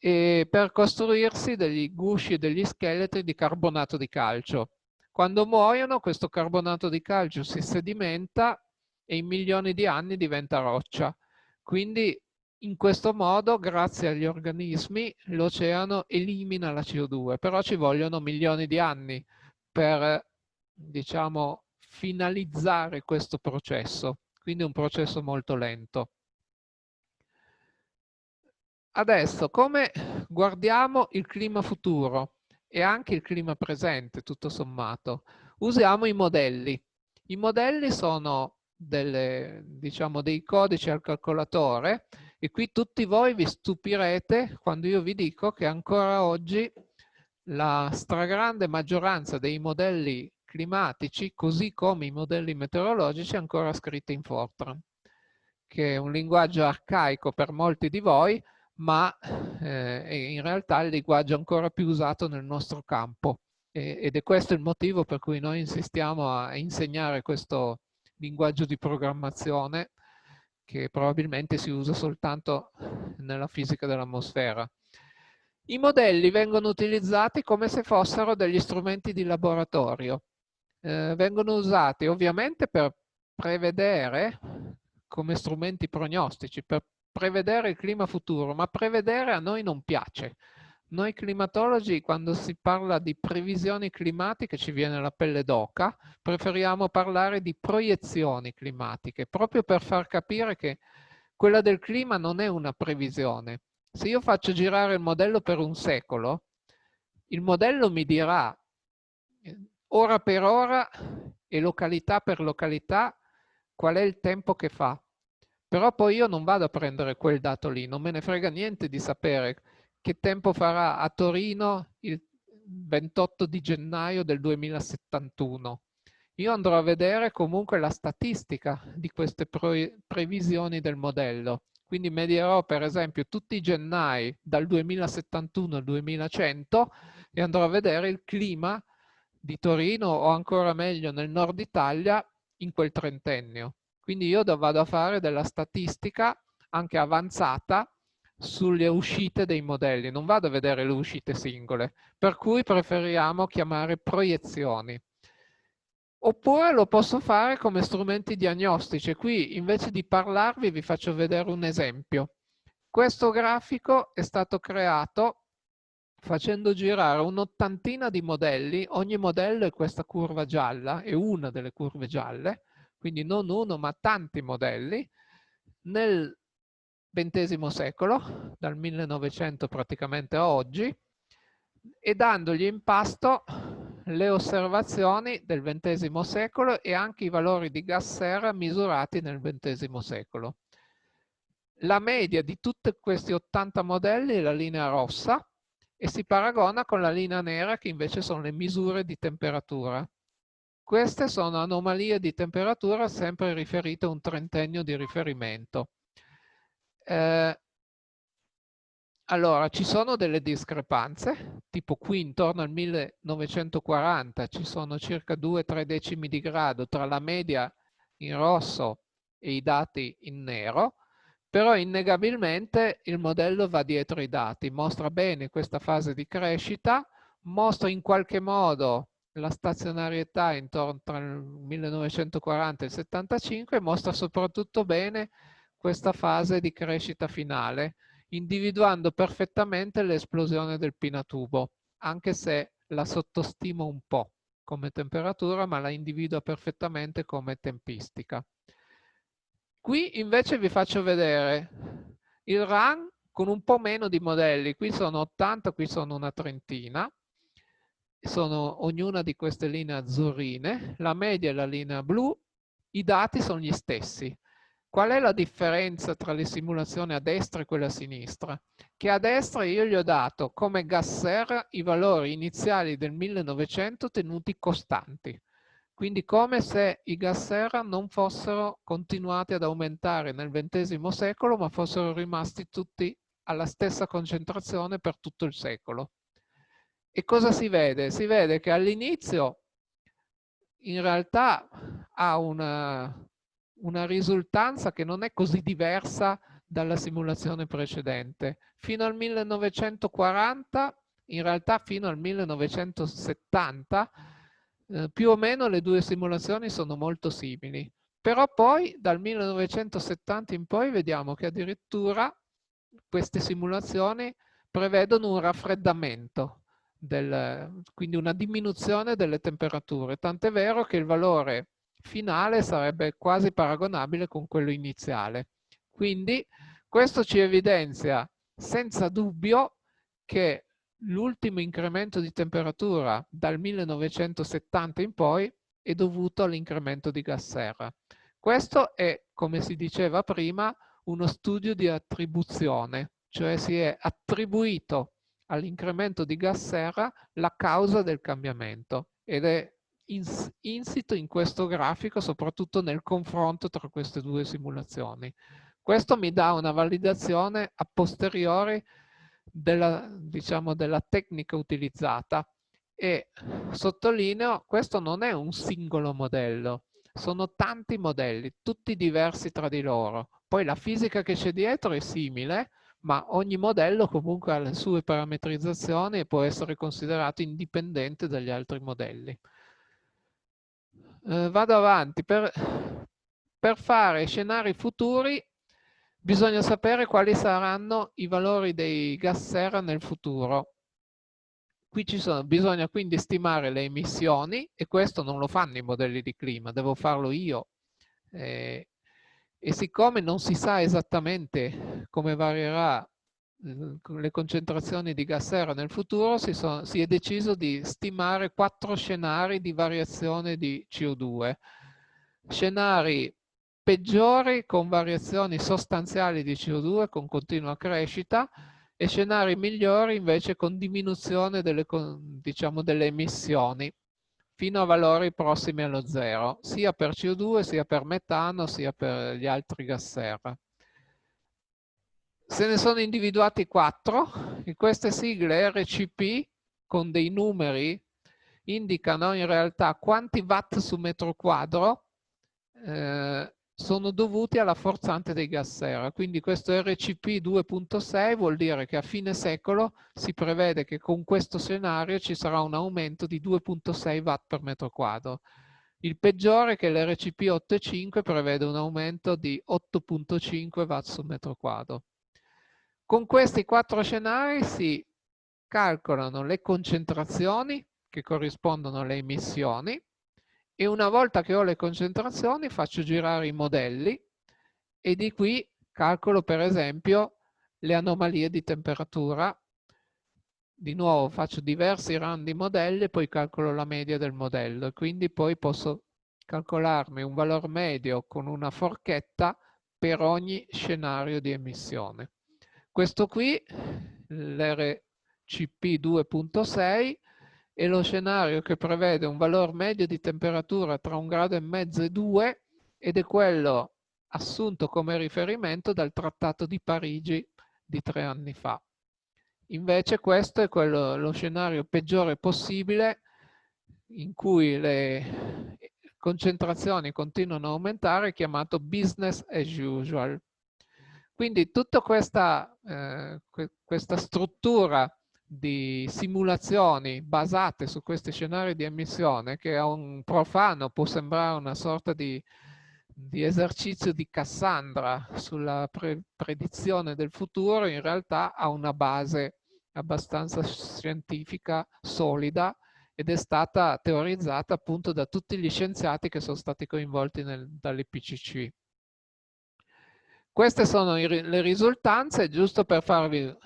per costruirsi degli gusci e degli scheletri di carbonato di calcio. Quando muoiono questo carbonato di calcio si sedimenta e in milioni di anni diventa roccia. Quindi in questo modo, grazie agli organismi, l'oceano elimina la CO2, però ci vogliono milioni di anni per, diciamo, finalizzare questo processo, quindi un processo molto lento. Adesso, come guardiamo il clima futuro e anche il clima presente, tutto sommato? Usiamo i modelli. I modelli sono delle, diciamo, dei codici al calcolatore e qui tutti voi vi stupirete quando io vi dico che ancora oggi la stragrande maggioranza dei modelli climatici, così come i modelli meteorologici ancora scritti in Fortran, che è un linguaggio arcaico per molti di voi, ma eh, è in realtà il linguaggio ancora più usato nel nostro campo. E, ed è questo il motivo per cui noi insistiamo a insegnare questo linguaggio di programmazione che probabilmente si usa soltanto nella fisica dell'atmosfera. I modelli vengono utilizzati come se fossero degli strumenti di laboratorio eh, vengono usati ovviamente per prevedere come strumenti prognostici, per prevedere il clima futuro, ma prevedere a noi non piace. Noi climatologi, quando si parla di previsioni climatiche, ci viene la pelle d'oca, preferiamo parlare di proiezioni climatiche, proprio per far capire che quella del clima non è una previsione. Se io faccio girare il modello per un secolo, il modello mi dirà ora per ora e località per località qual è il tempo che fa. Però poi io non vado a prendere quel dato lì, non me ne frega niente di sapere che tempo farà a Torino il 28 di gennaio del 2071. Io andrò a vedere comunque la statistica di queste previsioni del modello. Quindi medierò per esempio tutti i gennai dal 2071 al 2100 e andrò a vedere il clima di Torino o ancora meglio nel nord Italia in quel trentennio. Quindi io vado a fare della statistica anche avanzata sulle uscite dei modelli, non vado a vedere le uscite singole, per cui preferiamo chiamare proiezioni. Oppure lo posso fare come strumenti diagnostici. Qui invece di parlarvi vi faccio vedere un esempio. Questo grafico è stato creato facendo girare un'ottantina di modelli, ogni modello è questa curva gialla, è una delle curve gialle, quindi non uno ma tanti modelli, nel XX secolo, dal 1900 praticamente a oggi, e dandogli in pasto le osservazioni del XX secolo e anche i valori di gas serra misurati nel XX secolo. La media di tutti questi 80 modelli è la linea rossa, e si paragona con la linea nera che invece sono le misure di temperatura. Queste sono anomalie di temperatura sempre riferite a un trentennio di riferimento. Eh, allora, ci sono delle discrepanze, tipo qui intorno al 1940 ci sono circa 2-3 decimi di grado tra la media in rosso e i dati in nero, però innegabilmente il modello va dietro i dati, mostra bene questa fase di crescita, mostra in qualche modo la stazionarietà intorno tra il 1940 e il 75 e mostra soprattutto bene questa fase di crescita finale, individuando perfettamente l'esplosione del pinatubo, anche se la sottostimo un po' come temperatura, ma la individua perfettamente come tempistica. Qui invece vi faccio vedere il run con un po' meno di modelli. Qui sono 80, qui sono una trentina. Sono ognuna di queste linee azzurrine. La media è la linea blu. I dati sono gli stessi. Qual è la differenza tra le simulazioni a destra e quelle a sinistra? Che a destra io gli ho dato come gas serra i valori iniziali del 1900 tenuti costanti. Quindi come se i gas serra non fossero continuati ad aumentare nel XX secolo, ma fossero rimasti tutti alla stessa concentrazione per tutto il secolo. E cosa si vede? Si vede che all'inizio in realtà ha una, una risultanza che non è così diversa dalla simulazione precedente. Fino al 1940, in realtà fino al 1970, eh, più o meno le due simulazioni sono molto simili. Però poi dal 1970 in poi vediamo che addirittura queste simulazioni prevedono un raffreddamento, del, quindi una diminuzione delle temperature. Tant'è vero che il valore finale sarebbe quasi paragonabile con quello iniziale. Quindi questo ci evidenzia senza dubbio che l'ultimo incremento di temperatura dal 1970 in poi è dovuto all'incremento di gas serra. Questo è, come si diceva prima, uno studio di attribuzione, cioè si è attribuito all'incremento di gas serra la causa del cambiamento ed è insito in questo grafico soprattutto nel confronto tra queste due simulazioni. Questo mi dà una validazione a posteriori della, diciamo, della tecnica utilizzata e sottolineo questo non è un singolo modello, sono tanti modelli, tutti diversi tra di loro. Poi la fisica che c'è dietro è simile, ma ogni modello comunque ha le sue parametrizzazioni e può essere considerato indipendente dagli altri modelli. Eh, vado avanti. Per, per fare scenari futuri Bisogna sapere quali saranno i valori dei gas serra nel futuro. Qui ci sono, bisogna quindi stimare le emissioni e questo non lo fanno i modelli di clima, devo farlo io. Eh, e siccome non si sa esattamente come varierà le concentrazioni di gas serra nel futuro, si, sono, si, è deciso di stimare quattro scenari di variazione di CO2. Scenari peggiori con variazioni sostanziali di CO2 con continua crescita e scenari migliori invece con diminuzione delle, diciamo, delle emissioni fino a valori prossimi allo zero, sia per CO2, sia per metano, sia per gli altri gas serra. Se ne sono individuati quattro, in queste sigle RCP con dei numeri indicano in realtà quanti watt su metro quadro eh, sono dovuti alla forzante dei gas serra. Quindi questo RCP 2.6 vuol dire che a fine secolo si prevede che con questo scenario ci sarà un aumento di 2.6 watt per metro quadro. Il peggiore è che l'RCP 8.5 prevede un aumento di 8.5 watt su metro quadro. Con questi quattro scenari si calcolano le concentrazioni che corrispondono alle emissioni, e una volta che ho le concentrazioni faccio girare i modelli e di qui calcolo per esempio le anomalie di temperatura. Di nuovo faccio diversi run di modelli e poi calcolo la media del modello e quindi poi posso calcolarmi un valore medio con una forchetta per ogni scenario di emissione. Questo qui, l'RCP 2.6, e lo scenario che prevede un valore medio di temperatura tra un grado e mezzo e due ed è quello assunto come riferimento dal Trattato di Parigi di tre anni fa. Invece questo è quello, lo scenario peggiore possibile in cui le concentrazioni continuano a aumentare, chiamato business as usual. Quindi tutta questa, eh, questa struttura di simulazioni basate su questi scenari di emissione che a un profano può sembrare una sorta di, di esercizio di Cassandra sulla pre predizione del futuro, in realtà ha una base abbastanza scientifica, solida, ed è stata teorizzata appunto da tutti gli scienziati che sono stati coinvolti dall'IPCC. Queste sono le risultanze, giusto per farvi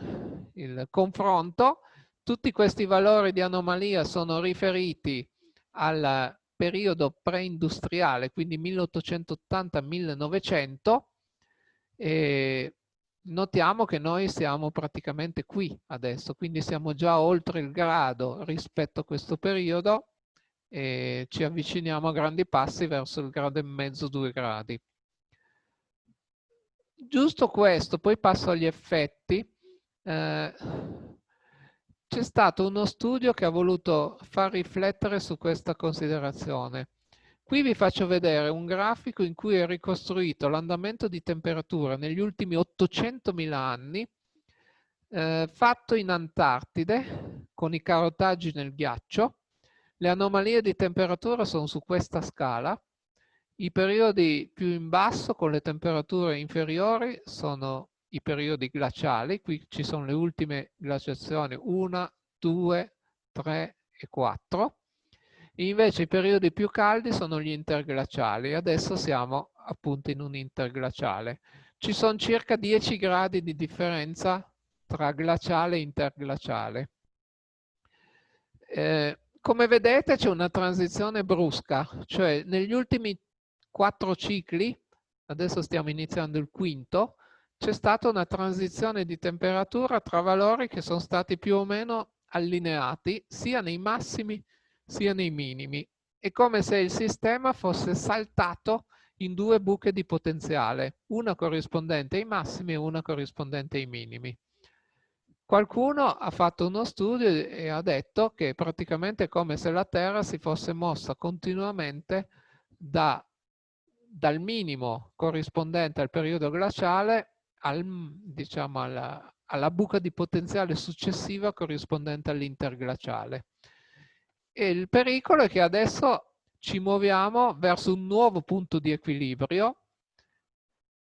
il confronto. Tutti questi valori di anomalia sono riferiti al periodo preindustriale, quindi 1880-1900, e notiamo che noi siamo praticamente qui adesso, quindi siamo già oltre il grado rispetto a questo periodo e ci avviciniamo a grandi passi verso il grado e mezzo, due gradi. Giusto questo, poi passo agli effetti. Eh, C'è stato uno studio che ha voluto far riflettere su questa considerazione. Qui vi faccio vedere un grafico in cui è ricostruito l'andamento di temperatura negli ultimi 800.000 anni eh, fatto in Antartide con i carotaggi nel ghiaccio. Le anomalie di temperatura sono su questa scala. I periodi più in basso con le temperature inferiori sono i periodi glaciali. Qui ci sono le ultime glaciazioni 1, 2, 3 e 4 Invece i periodi più caldi sono gli interglaciali. Adesso siamo appunto in un interglaciale. Ci sono circa 10 gradi di differenza tra glaciale e interglaciale. Eh, come vedete c'è una transizione brusca, cioè negli ultimi quattro cicli, adesso stiamo iniziando il quinto, c'è stata una transizione di temperatura tra valori che sono stati più o meno allineati sia nei massimi sia nei minimi. È come se il sistema fosse saltato in due buche di potenziale, una corrispondente ai massimi e una corrispondente ai minimi. Qualcuno ha fatto uno studio e ha detto che praticamente è come se la Terra si fosse mossa continuamente da, dal minimo corrispondente al periodo glaciale al, diciamo, alla, alla buca di potenziale successiva corrispondente all'interglaciale. E il pericolo è che adesso ci muoviamo verso un nuovo punto di equilibrio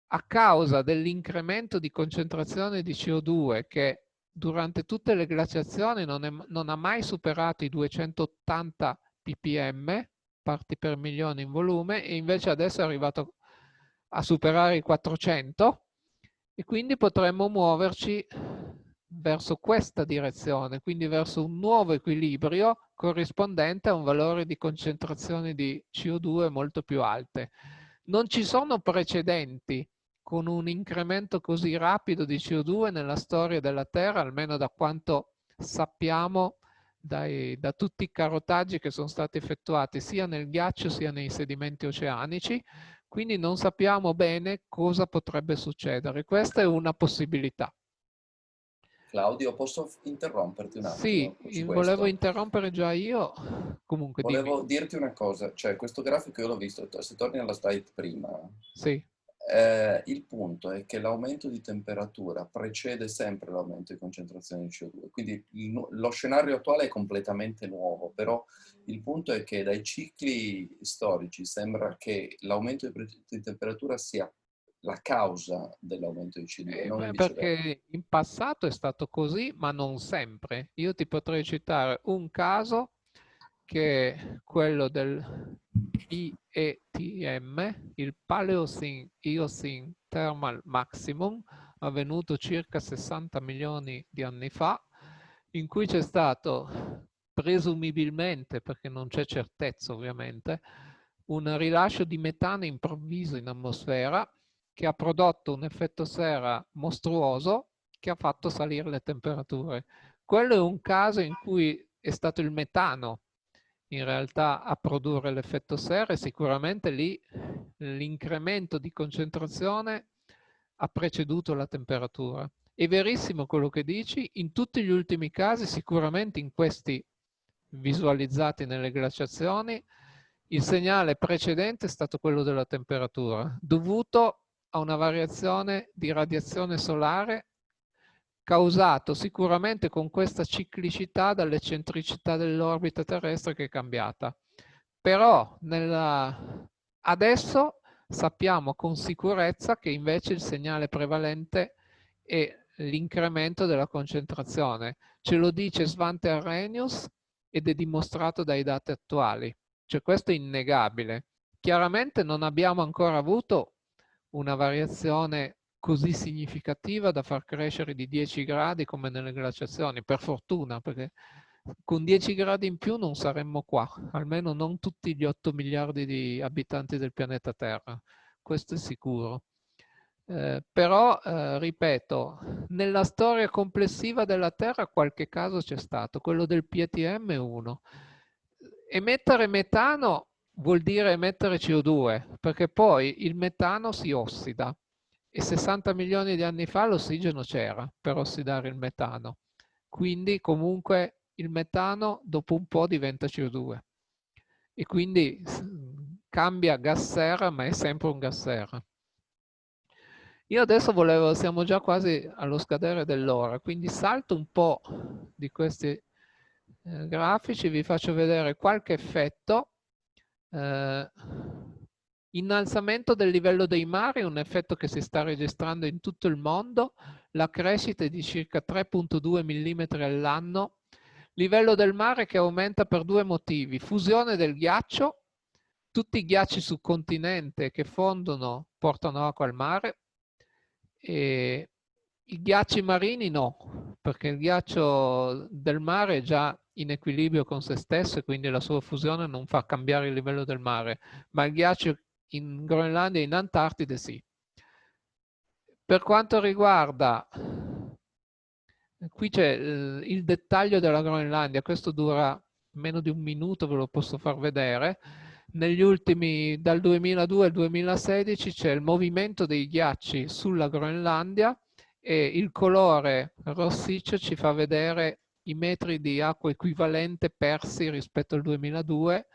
a causa dell'incremento di concentrazione di CO2 che durante tutte le glaciazioni non, è, non, ha mai superato i 280 ppm, parti per milione in volume, e invece adesso è arrivato a superare i 400 e quindi potremmo muoverci verso questa direzione, quindi verso un nuovo equilibrio corrispondente a un valore di concentrazione di CO2 molto più alte. Non ci sono precedenti con un incremento così rapido di CO2 nella storia della Terra, almeno da quanto sappiamo dai, da tutti i carotaggi che sono stati effettuati sia nel ghiaccio sia nei sedimenti oceanici, quindi non sappiamo bene cosa potrebbe succedere. Questa è una possibilità. Claudio, posso interromperti un attimo? Sì, volevo interrompere già io. Comunque, volevo dimmi. dirti una cosa, cioè questo grafico io l'ho visto, se torni alla slide prima, sì. Eh, il punto è che l'aumento di temperatura precede sempre l'aumento di concentrazione di CO2, quindi il, lo scenario attuale è completamente nuovo, però il punto è che dai cicli storici sembra che l'aumento di, di temperatura sia la causa dell'aumento di CO2. Eh, perché in passato è stato così, ma non sempre. Io ti potrei citare un caso che è quello del IETM, il Paleocene Eocene Thermal Maximum, avvenuto circa 60 milioni di anni fa, in cui c'è stato presumibilmente, perché non c'è certezza ovviamente, un rilascio di metano improvviso in atmosfera che ha prodotto un effetto serra mostruoso che ha fatto salire le temperature. Quello è un caso in cui è stato il metano in realtà a produrre l'effetto serra e sicuramente lì l'incremento di concentrazione ha preceduto la temperatura. È verissimo quello che dici, in tutti gli ultimi casi, sicuramente in questi visualizzati nelle glaciazioni, il segnale precedente è stato quello della temperatura, dovuto a una variazione di radiazione solare causato sicuramente con questa ciclicità dall'eccentricità dell'orbita terrestre che è cambiata. Però nella... adesso sappiamo con sicurezza che invece il segnale prevalente è l'incremento della concentrazione. Ce lo dice Svante Arrhenius ed è dimostrato dai dati attuali. Cioè questo è innegabile. Chiaramente non abbiamo ancora avuto una variazione così significativa da far crescere di 10 gradi come nelle glaciazioni, per fortuna, perché con 10 gradi in più non saremmo qua, almeno non tutti gli 8 miliardi di abitanti del pianeta Terra, questo è sicuro. Eh, però, eh, ripeto, nella storia complessiva della Terra qualche caso c'è stato, quello del PTM è uno. Emettere metano vuol dire emettere CO2, perché poi il metano si ossida e 60 milioni di anni fa l'ossigeno c'era per ossidare il metano. Quindi comunque il metano dopo un po' diventa CO2 e quindi cambia gas serra ma è sempre un gas serra. Io adesso volevo, siamo già quasi allo scadere dell'ora, quindi salto un po' di questi eh, grafici, vi faccio vedere qualche effetto. Eh, Innalzamento del livello dei mari, un effetto che si sta registrando in tutto il mondo, la crescita è di circa 3.2 mm all'anno, livello del mare che aumenta per due motivi, fusione del ghiaccio, tutti i ghiacci sul continente che fondono portano acqua al mare, e i ghiacci marini no, perché il ghiaccio del mare è già in equilibrio con se stesso e quindi la sua fusione non fa cambiare il livello del mare, ma il ghiaccio in Groenlandia e in Antartide sì. Per quanto riguarda, qui c'è il dettaglio della Groenlandia, questo dura meno di un minuto, ve lo posso far vedere. Negli ultimi, dal 2002 al 2016 c'è il movimento dei ghiacci sulla Groenlandia e il colore rossiccio ci fa vedere i metri di acqua equivalente persi rispetto al 2002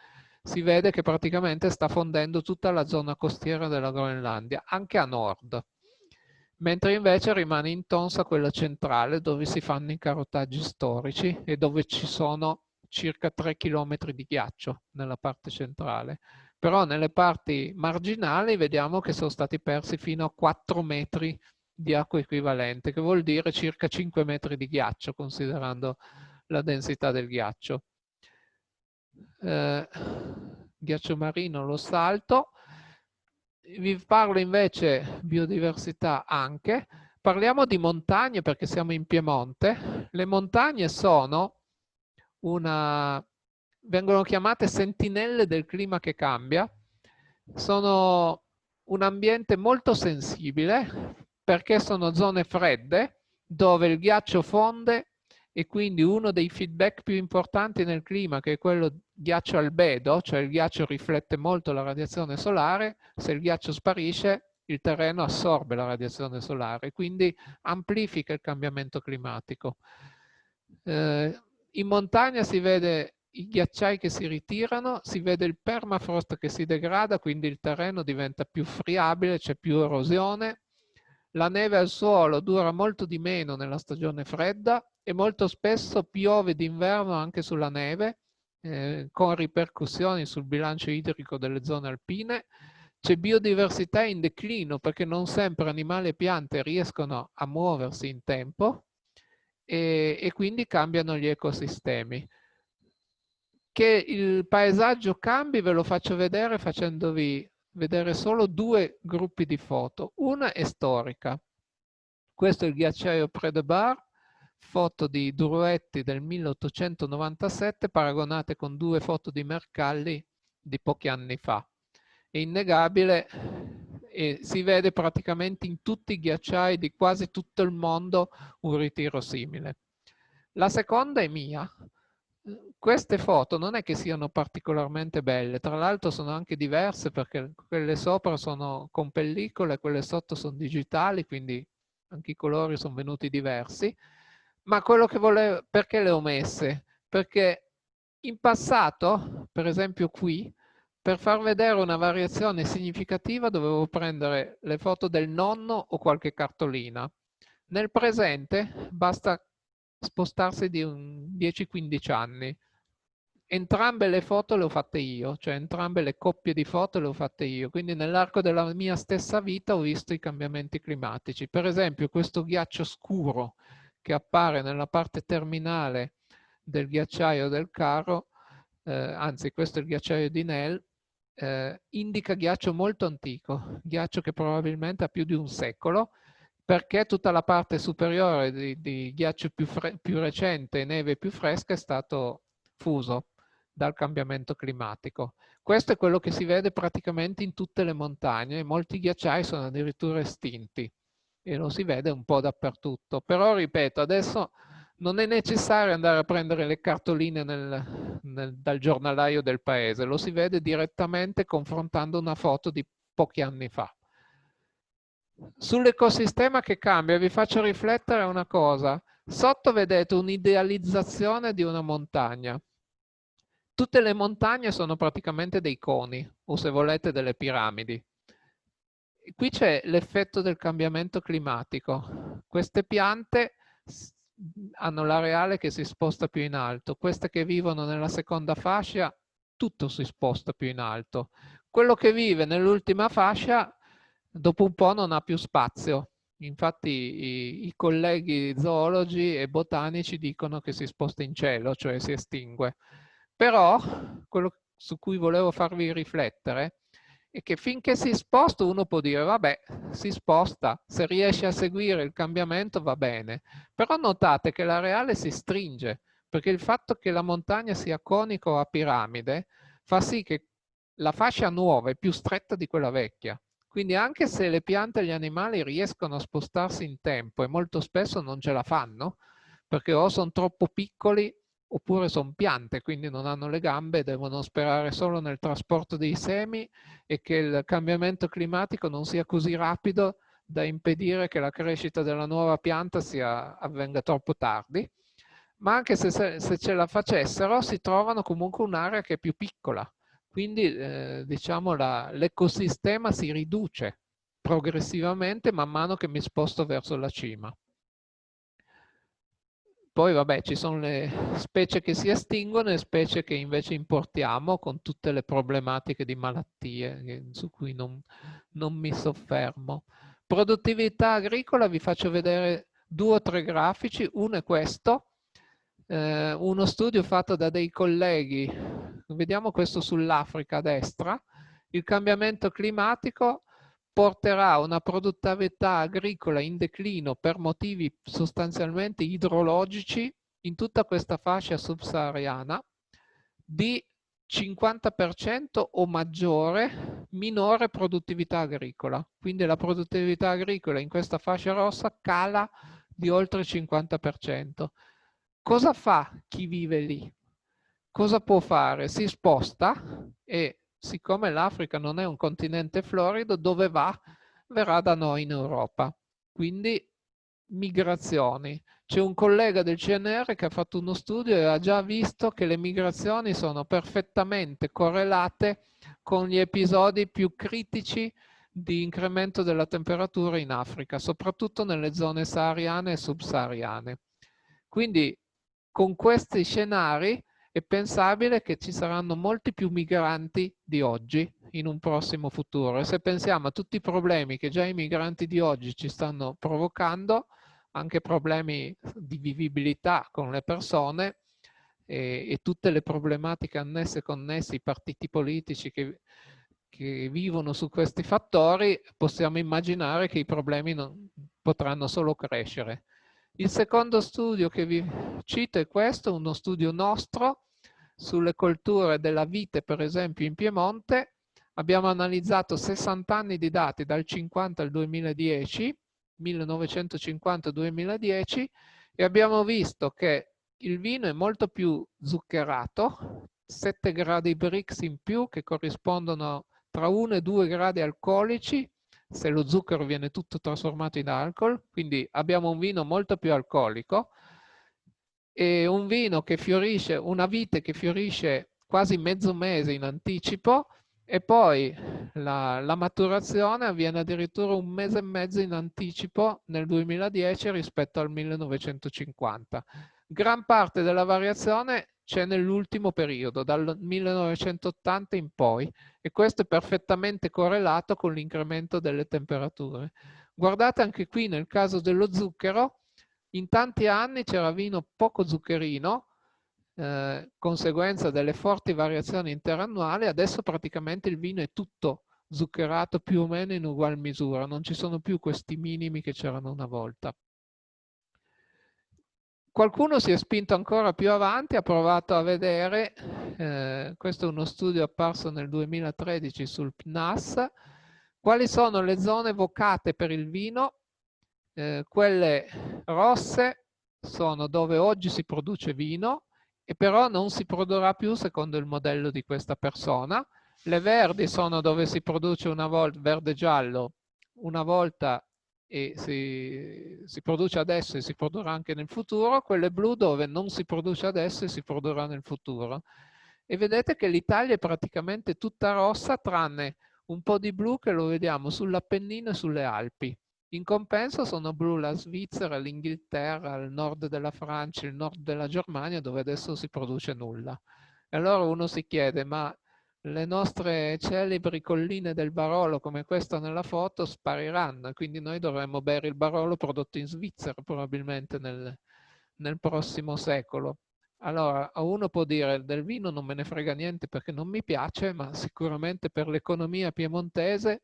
si vede che praticamente sta fondendo tutta la zona costiera della Groenlandia, anche a nord, mentre invece rimane intonsa quella centrale dove si fanno i carotaggi storici e dove ci sono circa 3 km di ghiaccio nella parte centrale. Però nelle parti marginali vediamo che sono stati persi fino a 4 metri di acqua equivalente, che vuol dire circa 5 metri di ghiaccio, considerando la densità del ghiaccio eh, ghiaccio marino lo salto. Vi parlo invece biodiversità anche. Parliamo di montagne perché siamo in Piemonte. Le montagne sono una, vengono chiamate sentinelle del clima che cambia. Sono un ambiente molto sensibile perché sono zone fredde dove il ghiaccio fonde e quindi uno dei feedback più importanti nel clima, che è quello ghiaccio albedo, cioè il ghiaccio riflette molto la radiazione solare, se il ghiaccio sparisce il terreno assorbe la radiazione solare, quindi amplifica il cambiamento climatico. Eh, in montagna si vede i ghiacciai che si ritirano, si vede il permafrost che si degrada, quindi il terreno diventa più friabile, c'è più erosione. La neve al suolo dura molto di meno nella stagione fredda e molto spesso piove d'inverno anche sulla neve, eh, con ripercussioni sul bilancio idrico delle zone alpine. C'è biodiversità in declino perché non sempre animali e piante riescono a muoversi in tempo e, e quindi cambiano gli ecosistemi. Che il paesaggio cambi ve lo faccio vedere facendovi vedere solo due gruppi di foto. Una è storica. Questo è il ghiacciaio Predebar foto di Druetti del 1897 paragonate con due foto di Mercalli di pochi anni fa. È innegabile e si vede praticamente in tutti i ghiacciai di quasi tutto il mondo un ritiro simile. La seconda è mia. Queste foto non è che siano particolarmente belle, tra l'altro sono anche diverse perché quelle sopra sono con pellicole, quelle sotto sono digitali, quindi anche i colori sono venuti diversi, ma quello che volevo, perché le ho messe? Perché in passato, per esempio qui, per far vedere una variazione significativa dovevo prendere le foto del nonno o qualche cartolina. Nel presente basta spostarsi di 10-15 anni. Entrambe le foto le ho fatte io, cioè entrambe le coppie di foto le ho fatte io, quindi nell'arco della mia stessa vita ho visto i cambiamenti climatici. Per esempio questo ghiaccio scuro che appare nella parte terminale del ghiacciaio del carro, eh, anzi questo è il ghiacciaio di Nell, eh, indica ghiaccio molto antico, ghiaccio che probabilmente ha più di un secolo, perché tutta la parte superiore di, di ghiaccio più, più recente e neve più fresca è stato fuso dal cambiamento climatico. Questo è quello che si vede praticamente in tutte le montagne, molti ghiacciai sono addirittura estinti e lo si vede un po' dappertutto. Però ripeto, adesso non è necessario andare a prendere le cartoline nel, nel, dal giornalaio del paese, lo si vede direttamente confrontando una foto di pochi anni fa. Sull'ecosistema che cambia vi faccio riflettere una cosa. Sotto vedete un'idealizzazione di una montagna. Tutte le montagne sono praticamente dei coni, o se volete delle piramidi. Qui c'è l'effetto del cambiamento climatico. Queste piante hanno l'areale che si sposta più in alto. Queste che vivono nella seconda fascia, tutto si sposta più in alto. Quello che vive nell'ultima fascia dopo un po' non ha più spazio. Infatti i, i, colleghi zoologi e botanici dicono che si sposta in cielo, cioè si estingue. Però quello su cui volevo farvi riflettere è che finché si sposta uno può dire vabbè si sposta, se riesce a seguire il cambiamento va bene, però notate che l'areale si stringe perché il fatto che la montagna sia conica o a piramide fa sì che la fascia nuova è più stretta di quella vecchia. Quindi anche se le piante e gli animali riescono a spostarsi in tempo e molto spesso non ce la fanno, perché o sono troppo piccoli oppure sono piante, quindi non hanno le gambe, devono sperare solo nel trasporto dei semi e che il cambiamento climatico non sia così rapido da impedire che la crescita della nuova pianta sia, avvenga troppo tardi. Ma anche se, se ce la facessero, si trovano comunque un'area che è più piccola, quindi eh, diciamo l'ecosistema si riduce progressivamente man mano che mi sposto verso la cima. Poi vabbè ci sono le specie che si estinguono e specie che invece importiamo con tutte le problematiche di malattie su cui non, non mi soffermo. Produttività agricola vi faccio vedere due o tre grafici, uno è questo, eh, uno studio fatto da dei colleghi, vediamo questo sull'Africa a destra, il cambiamento climatico porterà una produttività agricola in declino per motivi sostanzialmente idrologici in tutta questa fascia subsahariana di 50% o maggiore minore produttività agricola. Quindi la produttività agricola in questa fascia rossa cala di oltre il 50%. Cosa fa chi vive lì? Cosa può fare? Si sposta e siccome l'Africa non è un continente florido, dove va? Verrà da noi in Europa. Quindi migrazioni. C'è un collega del CNR che ha fatto uno studio e ha già visto che le migrazioni sono perfettamente correlate con gli episodi più critici di incremento della temperatura in Africa, soprattutto nelle zone sahariane e subsahariane. Quindi con questi scenari è pensabile che ci saranno molti più migranti di oggi in un prossimo futuro. E se pensiamo a tutti i problemi che già i migranti di oggi ci stanno provocando, anche problemi di vivibilità con le persone e, e tutte le problematiche annesse e connesse, i partiti politici che, che vivono su questi fattori, possiamo immaginare che i problemi non, potranno solo crescere. Il secondo studio che vi cito è questo, uno studio nostro sulle colture della vite, per esempio in Piemonte. Abbiamo analizzato 60 anni di dati dal 50 al 2010, 1950-2010, e abbiamo visto che il vino è molto più zuccherato, 7 gradi Brix in più che corrispondono tra 1 e 2 gradi alcolici se lo zucchero viene tutto trasformato in alcol, quindi abbiamo un vino molto più alcolico e un vino che fiorisce, una vite che fiorisce quasi mezzo mese in anticipo e poi la, la, maturazione avviene addirittura un mese e mezzo in anticipo nel 2010 rispetto al 1950. Gran parte della variazione c'è nell'ultimo periodo, dal 1980 in poi, e questo è perfettamente correlato con l'incremento delle temperature. Guardate anche qui nel caso dello zucchero, in tanti anni c'era vino poco zuccherino, eh, conseguenza delle forti variazioni interannuali, adesso praticamente il vino è tutto zuccherato più o meno in ugual misura, non ci sono più questi minimi che c'erano una volta. Qualcuno si è spinto ancora più avanti, ha provato a vedere, eh, questo è uno studio apparso nel 2013 sul PNAS, quali sono le zone vocate per il vino, eh, quelle rosse sono dove oggi si produce vino, e però non si produrrà più secondo il modello di questa persona. Le verdi sono dove si produce una volta, verde-giallo, una volta e si, si, produce adesso e si produrrà anche nel futuro, quelle blu dove non si produce adesso e si produrrà nel futuro. E vedete che l'Italia è praticamente tutta rossa tranne un po' di blu che lo vediamo sull'Appennino e sulle Alpi. In compenso sono blu la Svizzera, l'Inghilterra, il nord della Francia, il nord della Germania, dove adesso si produce nulla. E allora uno si chiede, ma le nostre celebri colline del Barolo, come questa nella foto, spariranno, quindi noi dovremmo bere il Barolo prodotto in Svizzera probabilmente nel, nel prossimo secolo. Allora, uno può dire del vino non me ne frega niente perché non mi piace, ma sicuramente per l'economia piemontese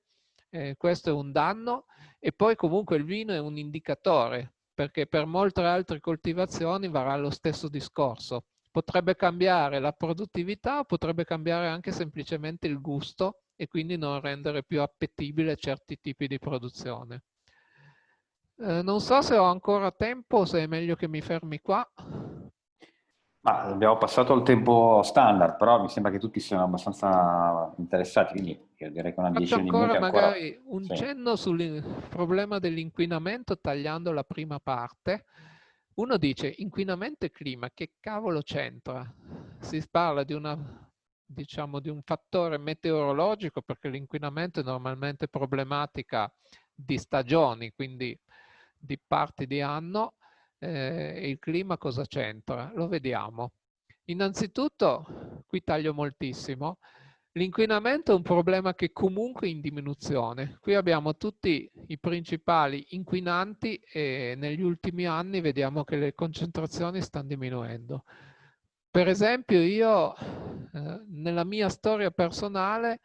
eh, questo è un danno e poi comunque il vino è un indicatore perché per molte altre coltivazioni varrà lo stesso discorso. Potrebbe cambiare la produttività, potrebbe cambiare anche semplicemente il gusto e quindi non rendere più appetibile certi tipi di produzione. Eh, non so se ho ancora tempo, se è meglio che mi fermi qua. Ma abbiamo passato il tempo standard, però mi sembra che tutti siano abbastanza interessati, quindi io direi che una decina di minuti ancora... magari un sì. cenno sul problema dell'inquinamento tagliando la prima parte. Uno dice inquinamento e clima, che cavolo c'entra? Si parla di, una, diciamo, di un fattore meteorologico perché l'inquinamento è normalmente problematica di stagioni, quindi di parti di anno, eh, il clima cosa c'entra? Lo vediamo. Innanzitutto, qui taglio moltissimo, l'inquinamento è un problema che comunque è in diminuzione. Qui abbiamo tutti i principali inquinanti e negli ultimi anni vediamo che le concentrazioni stanno diminuendo. Per esempio io, eh, nella mia storia personale,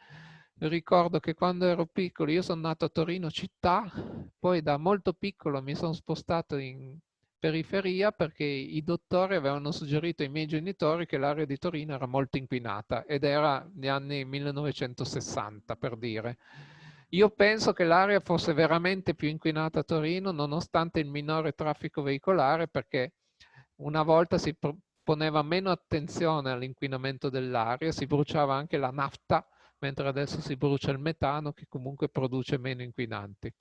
ricordo che quando ero piccolo, io sono nato a Torino città, poi da molto piccolo mi sono spostato in periferia perché i dottori avevano suggerito ai miei genitori che l'area di Torino era molto inquinata ed era negli anni 1960 per dire. Io penso che l'area fosse veramente più inquinata a Torino nonostante il minore traffico veicolare perché una volta si poneva meno attenzione all'inquinamento dell'aria, si bruciava anche la nafta mentre adesso si brucia il metano che comunque produce meno inquinanti.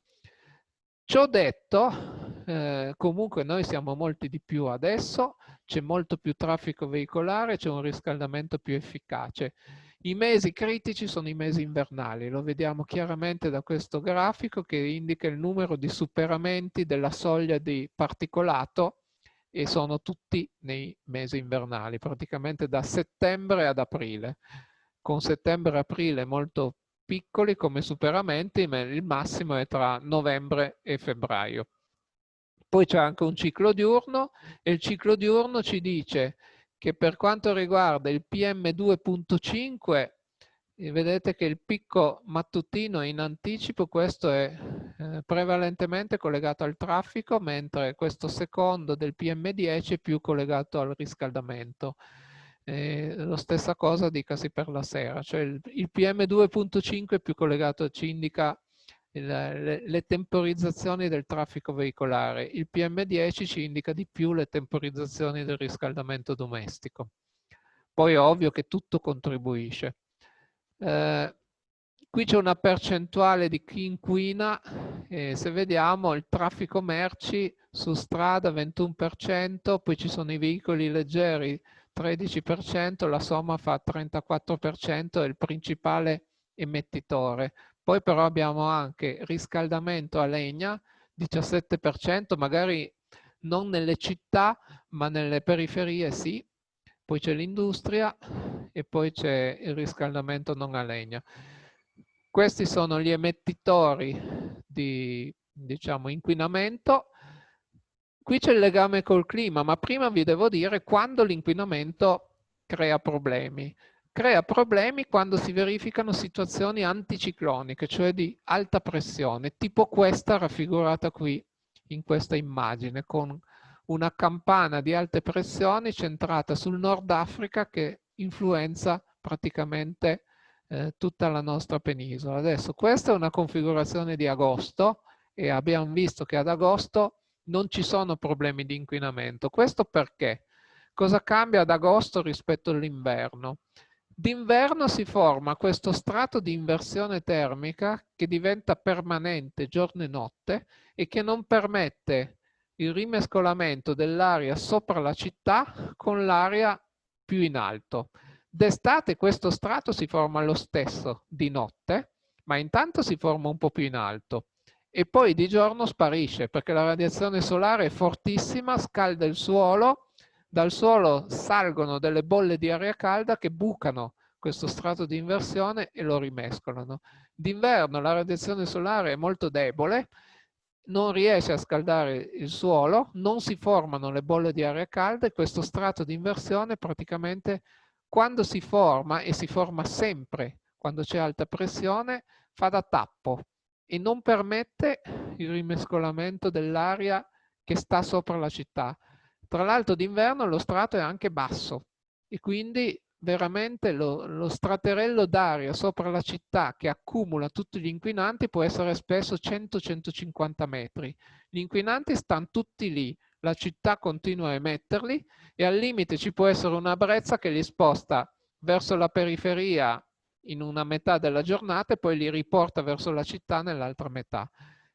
Ciò detto, eh, comunque noi siamo molti di più adesso, c'è molto più traffico veicolare, c'è un riscaldamento più efficace. I mesi critici sono i mesi invernali, lo vediamo chiaramente da questo grafico che indica il numero di superamenti della soglia di particolato e sono tutti nei mesi invernali, praticamente da settembre ad aprile. Con settembre e aprile molto piccoli come superamenti, ma il massimo è tra novembre e febbraio. Poi c'è anche un ciclo diurno e il ciclo diurno ci dice che per quanto riguarda il PM2.5 eh, vedete che il picco mattutino in anticipo, questo è eh, prevalentemente collegato al traffico, mentre questo secondo del PM10 è più collegato al riscaldamento. Eh, lo stessa cosa dicasi per la sera, cioè il, il PM2.5 è più collegato, ci indica le, le, temporizzazioni del traffico veicolare, il PM10 ci indica di più le temporizzazioni del riscaldamento domestico. Poi è ovvio che tutto contribuisce. Eh, qui c'è una percentuale di chi inquina, eh, se vediamo il traffico merci su strada 21%, poi ci sono i veicoli leggeri 13%, la somma fa 34%, è il principale emettitore. Poi però abbiamo anche riscaldamento a legna, 17%, magari non nelle città, ma nelle periferie sì. Poi c'è l'industria e poi c'è il riscaldamento non a legna. Questi sono gli emettitori di diciamo, inquinamento. Qui c'è il legame col clima, ma prima vi devo dire quando l'inquinamento crea problemi. Crea problemi quando si verificano situazioni anticicloniche, cioè di alta pressione, tipo questa raffigurata qui in questa immagine, con una campana di alte pressioni centrata sul Nord Africa che influenza praticamente eh, tutta la nostra penisola. Adesso questa è una configurazione di agosto e abbiamo visto che ad agosto non ci sono problemi di inquinamento. Questo perché? Cosa cambia ad agosto rispetto all'inverno? D'inverno si forma questo strato di inversione termica che diventa permanente giorno e notte e che non permette il rimescolamento dell'aria sopra la città con l'aria più in alto. D'estate questo strato si forma lo stesso di notte, ma intanto si forma un po' più in alto e poi di giorno sparisce perché la radiazione solare è fortissima, scalda il suolo, dal suolo salgono delle bolle di aria calda che bucano questo strato di inversione e lo rimescolano. D'inverno la radiazione solare è molto debole, non riesce a scaldare il suolo, non si formano le bolle di aria calda e questo strato di inversione praticamente quando si forma, e si forma sempre quando c'è alta pressione, fa da tappo e non permette il rimescolamento dell'aria che sta sopra la città. Tra l'altro d'inverno lo strato è anche basso e quindi veramente lo, lo straterello d'aria sopra la città che accumula tutti gli inquinanti può essere spesso 100-150 metri. Gli inquinanti stanno tutti lì, la città continua a emetterli e al limite ci può essere una brezza che li sposta verso la periferia in una metà della giornata e poi li riporta verso la città nell'altra metà.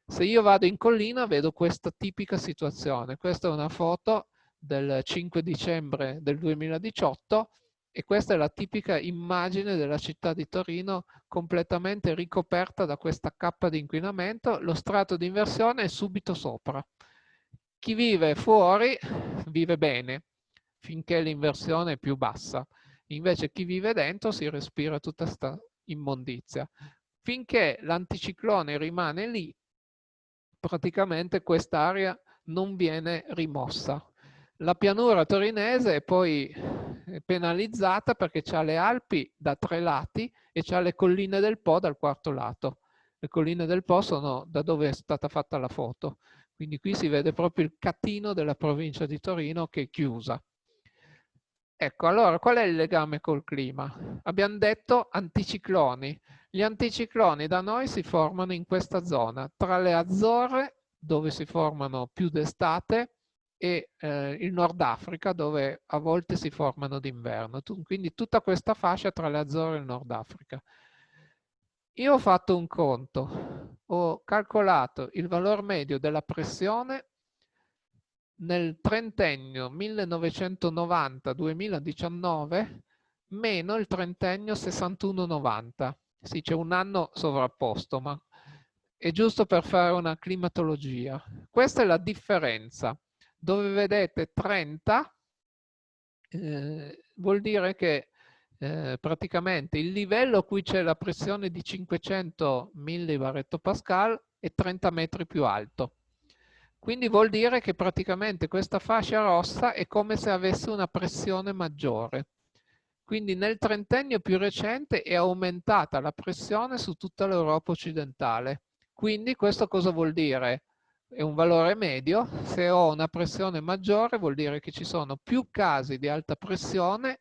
Se io vado in collina vedo questa tipica situazione. Questa è una foto del 5 dicembre del 2018 e questa è la tipica immagine della città di Torino completamente ricoperta da questa cappa di inquinamento. Lo strato di inversione è subito sopra. Chi vive fuori vive bene finché l'inversione è più bassa. Invece chi vive dentro si respira tutta questa immondizia. Finché l'anticiclone rimane lì, praticamente quest'area non viene rimossa. La pianura torinese è poi penalizzata perché ha le Alpi da tre lati e ha le colline del Po dal quarto lato. Le colline del Po sono da dove è stata fatta la foto. Quindi qui si vede proprio il catino della provincia di Torino che è chiusa. Ecco, allora qual è il legame col clima? Abbiamo detto anticicloni. Gli anticicloni da noi si formano in questa zona, tra le Azzorre, dove si formano più d'estate, e eh, il Nord Africa, dove a volte si formano d'inverno. Quindi tutta questa fascia tra le Azzorre e il Nord Africa. Io ho fatto un conto, ho calcolato il valore medio della pressione nel trentennio 1990-2019 meno il trentennio 61-90. Sì, c'è un anno sovrapposto, ma è giusto per fare una climatologia. Questa è la differenza. Dove vedete 30 eh, vuol dire che eh, praticamente il livello a cui c'è la pressione di 500 millibar è 30 metri più alto. Quindi vuol dire che praticamente questa fascia rossa è come se avesse una pressione maggiore. Quindi nel trentennio più recente è aumentata la pressione su tutta l'Europa occidentale. Quindi questo cosa vuol dire? È un valore medio. Se ho una pressione maggiore vuol dire che ci sono più casi di alta pressione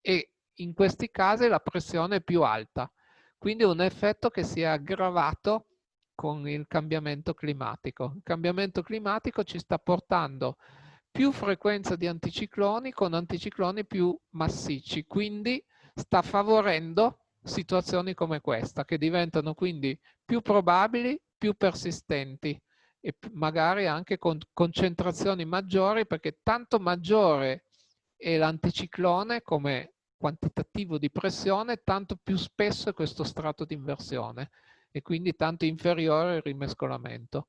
e in questi casi la pressione è più alta. Quindi è un effetto che si è aggravato con il cambiamento climatico. Il cambiamento climatico ci sta portando più frequenza di anticicloni con anticicloni più massicci, quindi sta favorendo, situazioni come questa, che diventano quindi più probabili, più persistenti e magari anche con concentrazioni maggiori perché tanto maggiore è l'anticiclone come quantitativo di pressione, tanto più spesso è questo strato di inversione e quindi tanto inferiore il rimescolamento.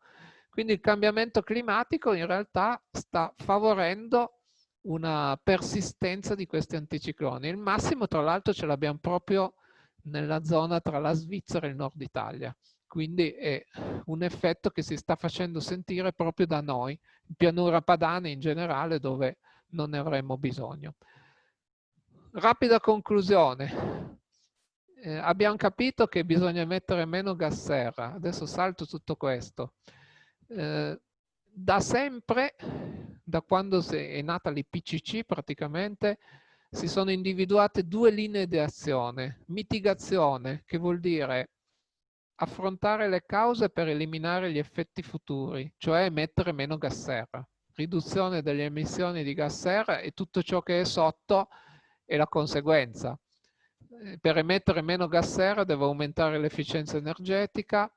Quindi il cambiamento climatico in realtà sta favorendo una persistenza di questi anticicloni. Il massimo tra l'altro ce l'abbiamo proprio nella zona tra la Svizzera e il nord Italia. Quindi è un effetto che si sta facendo sentire proprio da noi, in pianura padana in generale, dove non ne avremmo bisogno. Rapida conclusione. Eh, abbiamo capito che bisogna mettere meno gas serra. Adesso salto tutto questo. Eh, da sempre, da quando è nata l'IPCC praticamente, si sono individuate due linee di azione. Mitigazione, che vuol dire affrontare le cause per eliminare gli effetti futuri, cioè emettere meno gas serra. Riduzione delle emissioni di gas serra e tutto ciò che è sotto è la conseguenza. Eh, per emettere meno gas serra devo aumentare l'efficienza energetica,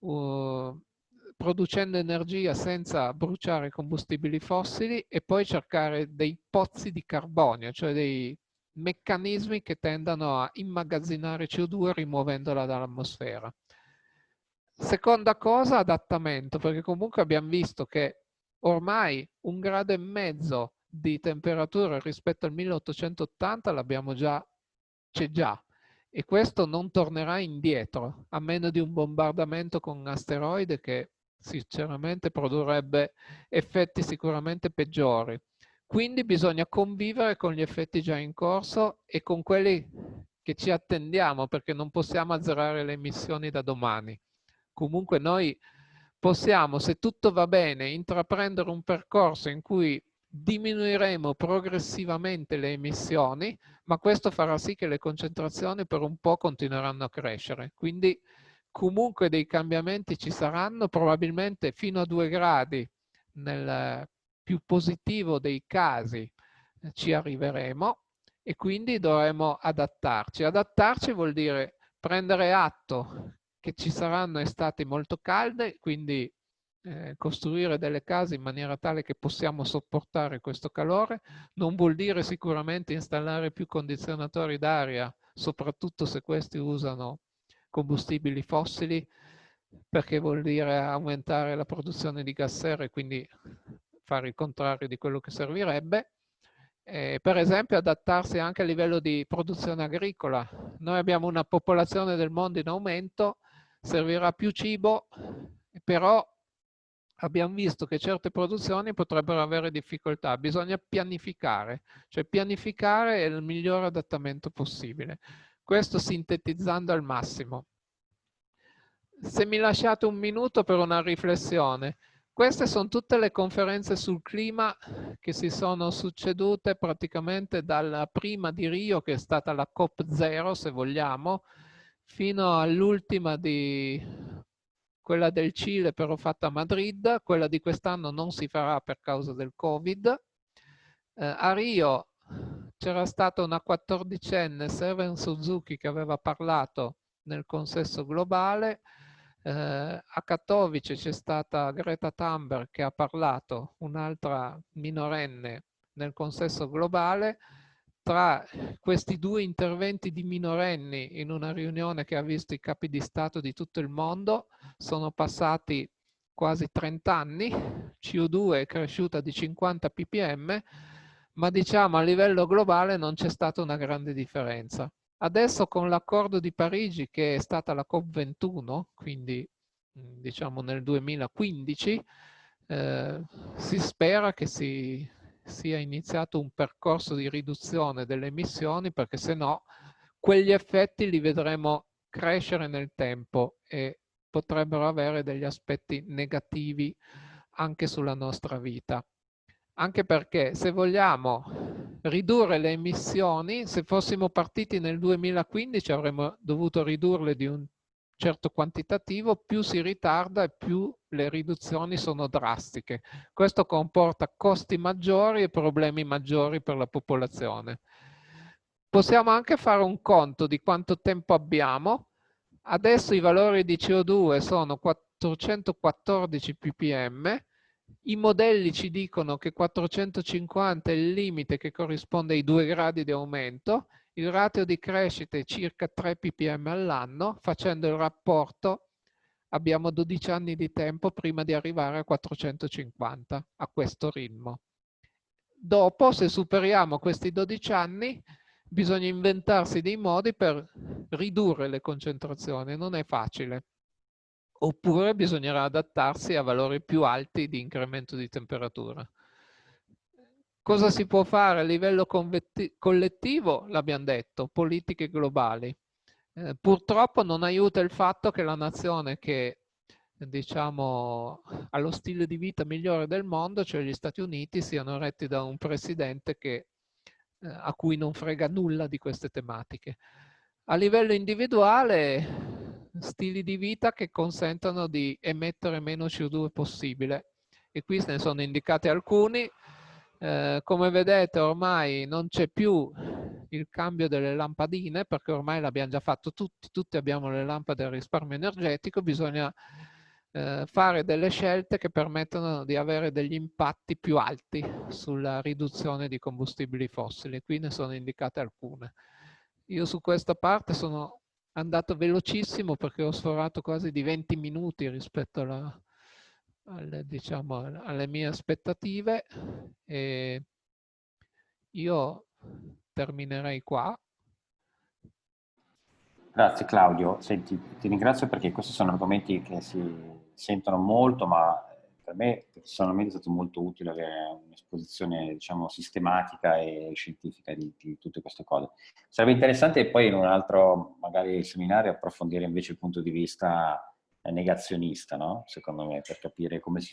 uh, producendo energia senza bruciare combustibili fossili e poi cercare dei pozzi di carbonio, cioè dei meccanismi che tendano a immagazzinare CO2 rimuovendola dall'atmosfera. Seconda cosa, adattamento, perché comunque abbiamo visto che ormai un grado e mezzo di temperatura rispetto al 1880 l'abbiamo già, c'è già, e questo non tornerà indietro, a meno di un bombardamento con un asteroide che sinceramente produrrebbe effetti sicuramente peggiori. Quindi bisogna convivere con gli effetti già in corso e con quelli che ci attendiamo perché non possiamo azzerare le emissioni da domani. Comunque noi possiamo, se tutto va bene, intraprendere un percorso in cui diminuiremo progressivamente le emissioni, ma questo farà sì che le concentrazioni per un po' continueranno a crescere. Quindi comunque dei cambiamenti ci saranno, probabilmente fino a due gradi nel più positivo dei casi eh, ci arriveremo e quindi dovremo adattarci. Adattarci vuol dire prendere atto che ci saranno estati molto calde, quindi eh, costruire delle case in maniera tale che possiamo sopportare questo calore. Non vuol dire sicuramente installare più condizionatori d'aria, soprattutto se questi usano combustibili fossili perché vuol dire aumentare la produzione di gas serra e quindi fare il contrario di quello che servirebbe. Eh, per esempio adattarsi anche a livello di produzione agricola. Noi abbiamo una popolazione del mondo in aumento, servirà più cibo, però abbiamo visto che certe produzioni potrebbero avere difficoltà. Bisogna pianificare, cioè pianificare è il miglior adattamento possibile. Questo sintetizzando al massimo. Se mi lasciate un minuto per una riflessione, queste sono tutte le conferenze sul clima che si sono succedute praticamente dalla prima di Rio, che è stata la COP0, se vogliamo, fino all'ultima di quella del Cile però fatta a Madrid, quella di quest'anno non si farà per causa del Covid. Eh, a Rio c'era stata una quattordicenne, Seven Suzuki, che aveva parlato nel consesso globale. Eh, a Katowice c'è stata Greta Thunberg che ha parlato, un'altra minorenne nel consesso globale. Tra questi due interventi di minorenni in una riunione che ha visto i capi di Stato di tutto il mondo, sono passati quasi 30 anni, CO2 è cresciuta di 50 ppm, ma diciamo a livello globale non c'è stata una grande differenza. Adesso con l'accordo di Parigi, che è stata la COP21, quindi diciamo nel 2015, eh, si spera che si sia iniziato un percorso di riduzione delle emissioni perché se no quegli effetti li vedremo crescere nel tempo e potrebbero avere degli aspetti negativi anche sulla nostra vita. Anche perché se vogliamo ridurre le emissioni, se fossimo partiti nel 2015 avremmo dovuto ridurle di un certo quantitativo, più si ritarda e più le riduzioni sono drastiche. Questo comporta costi maggiori e problemi maggiori per la popolazione. possiamo anche fare un conto di quanto tempo abbiamo. Adesso i valori di CO2 sono 414 ppm, i modelli ci dicono che 450 è il limite che corrisponde ai 2 gradi di aumento, il ratio di crescita è circa 3 ppm all'anno, facendo il rapporto abbiamo 12 anni di tempo prima di arrivare a 450 a questo ritmo. Dopo, se superiamo questi 12 anni, bisogna inventarsi dei modi per ridurre le concentrazioni, non è facile. Oppure bisognerà adattarsi a valori più alti di incremento di temperatura. Cosa si può fare a livello collettivo? L'abbiamo detto, politiche globali. Eh, purtroppo non aiuta il fatto che la nazione che diciamo, ha lo stile di vita migliore del mondo, cioè gli Stati Uniti, siano retti da un presidente che eh, a cui non frega nulla di queste tematiche. A livello individuale, stili di vita che consentono di emettere meno CO2 possibile. E qui ne sono indicati alcuni. Eh, come vedete ormai non c'è più il cambio delle lampadine perché ormai l'abbiamo già fatto tutti, tutti abbiamo le lampade a risparmio energetico, bisogna eh, fare delle scelte che permettono di avere degli impatti più alti sulla riduzione di combustibili fossili. Qui ne sono indicate alcune. Io su questa parte sono andato velocissimo perché ho sforato quasi di 20 minuti rispetto alla, alle, diciamo, alle mie aspettative e io terminerei qua. Grazie Claudio, Senti, ti ringrazio perché questi sono argomenti che si sentono molto, ma per me personalmente è stato molto utile avere un'esposizione diciamo, sistematica e scientifica di, di, tutte queste cose. Sarebbe interessante poi in un altro magari seminario approfondire invece il punto di vista negazionista, no? secondo me, per capire come si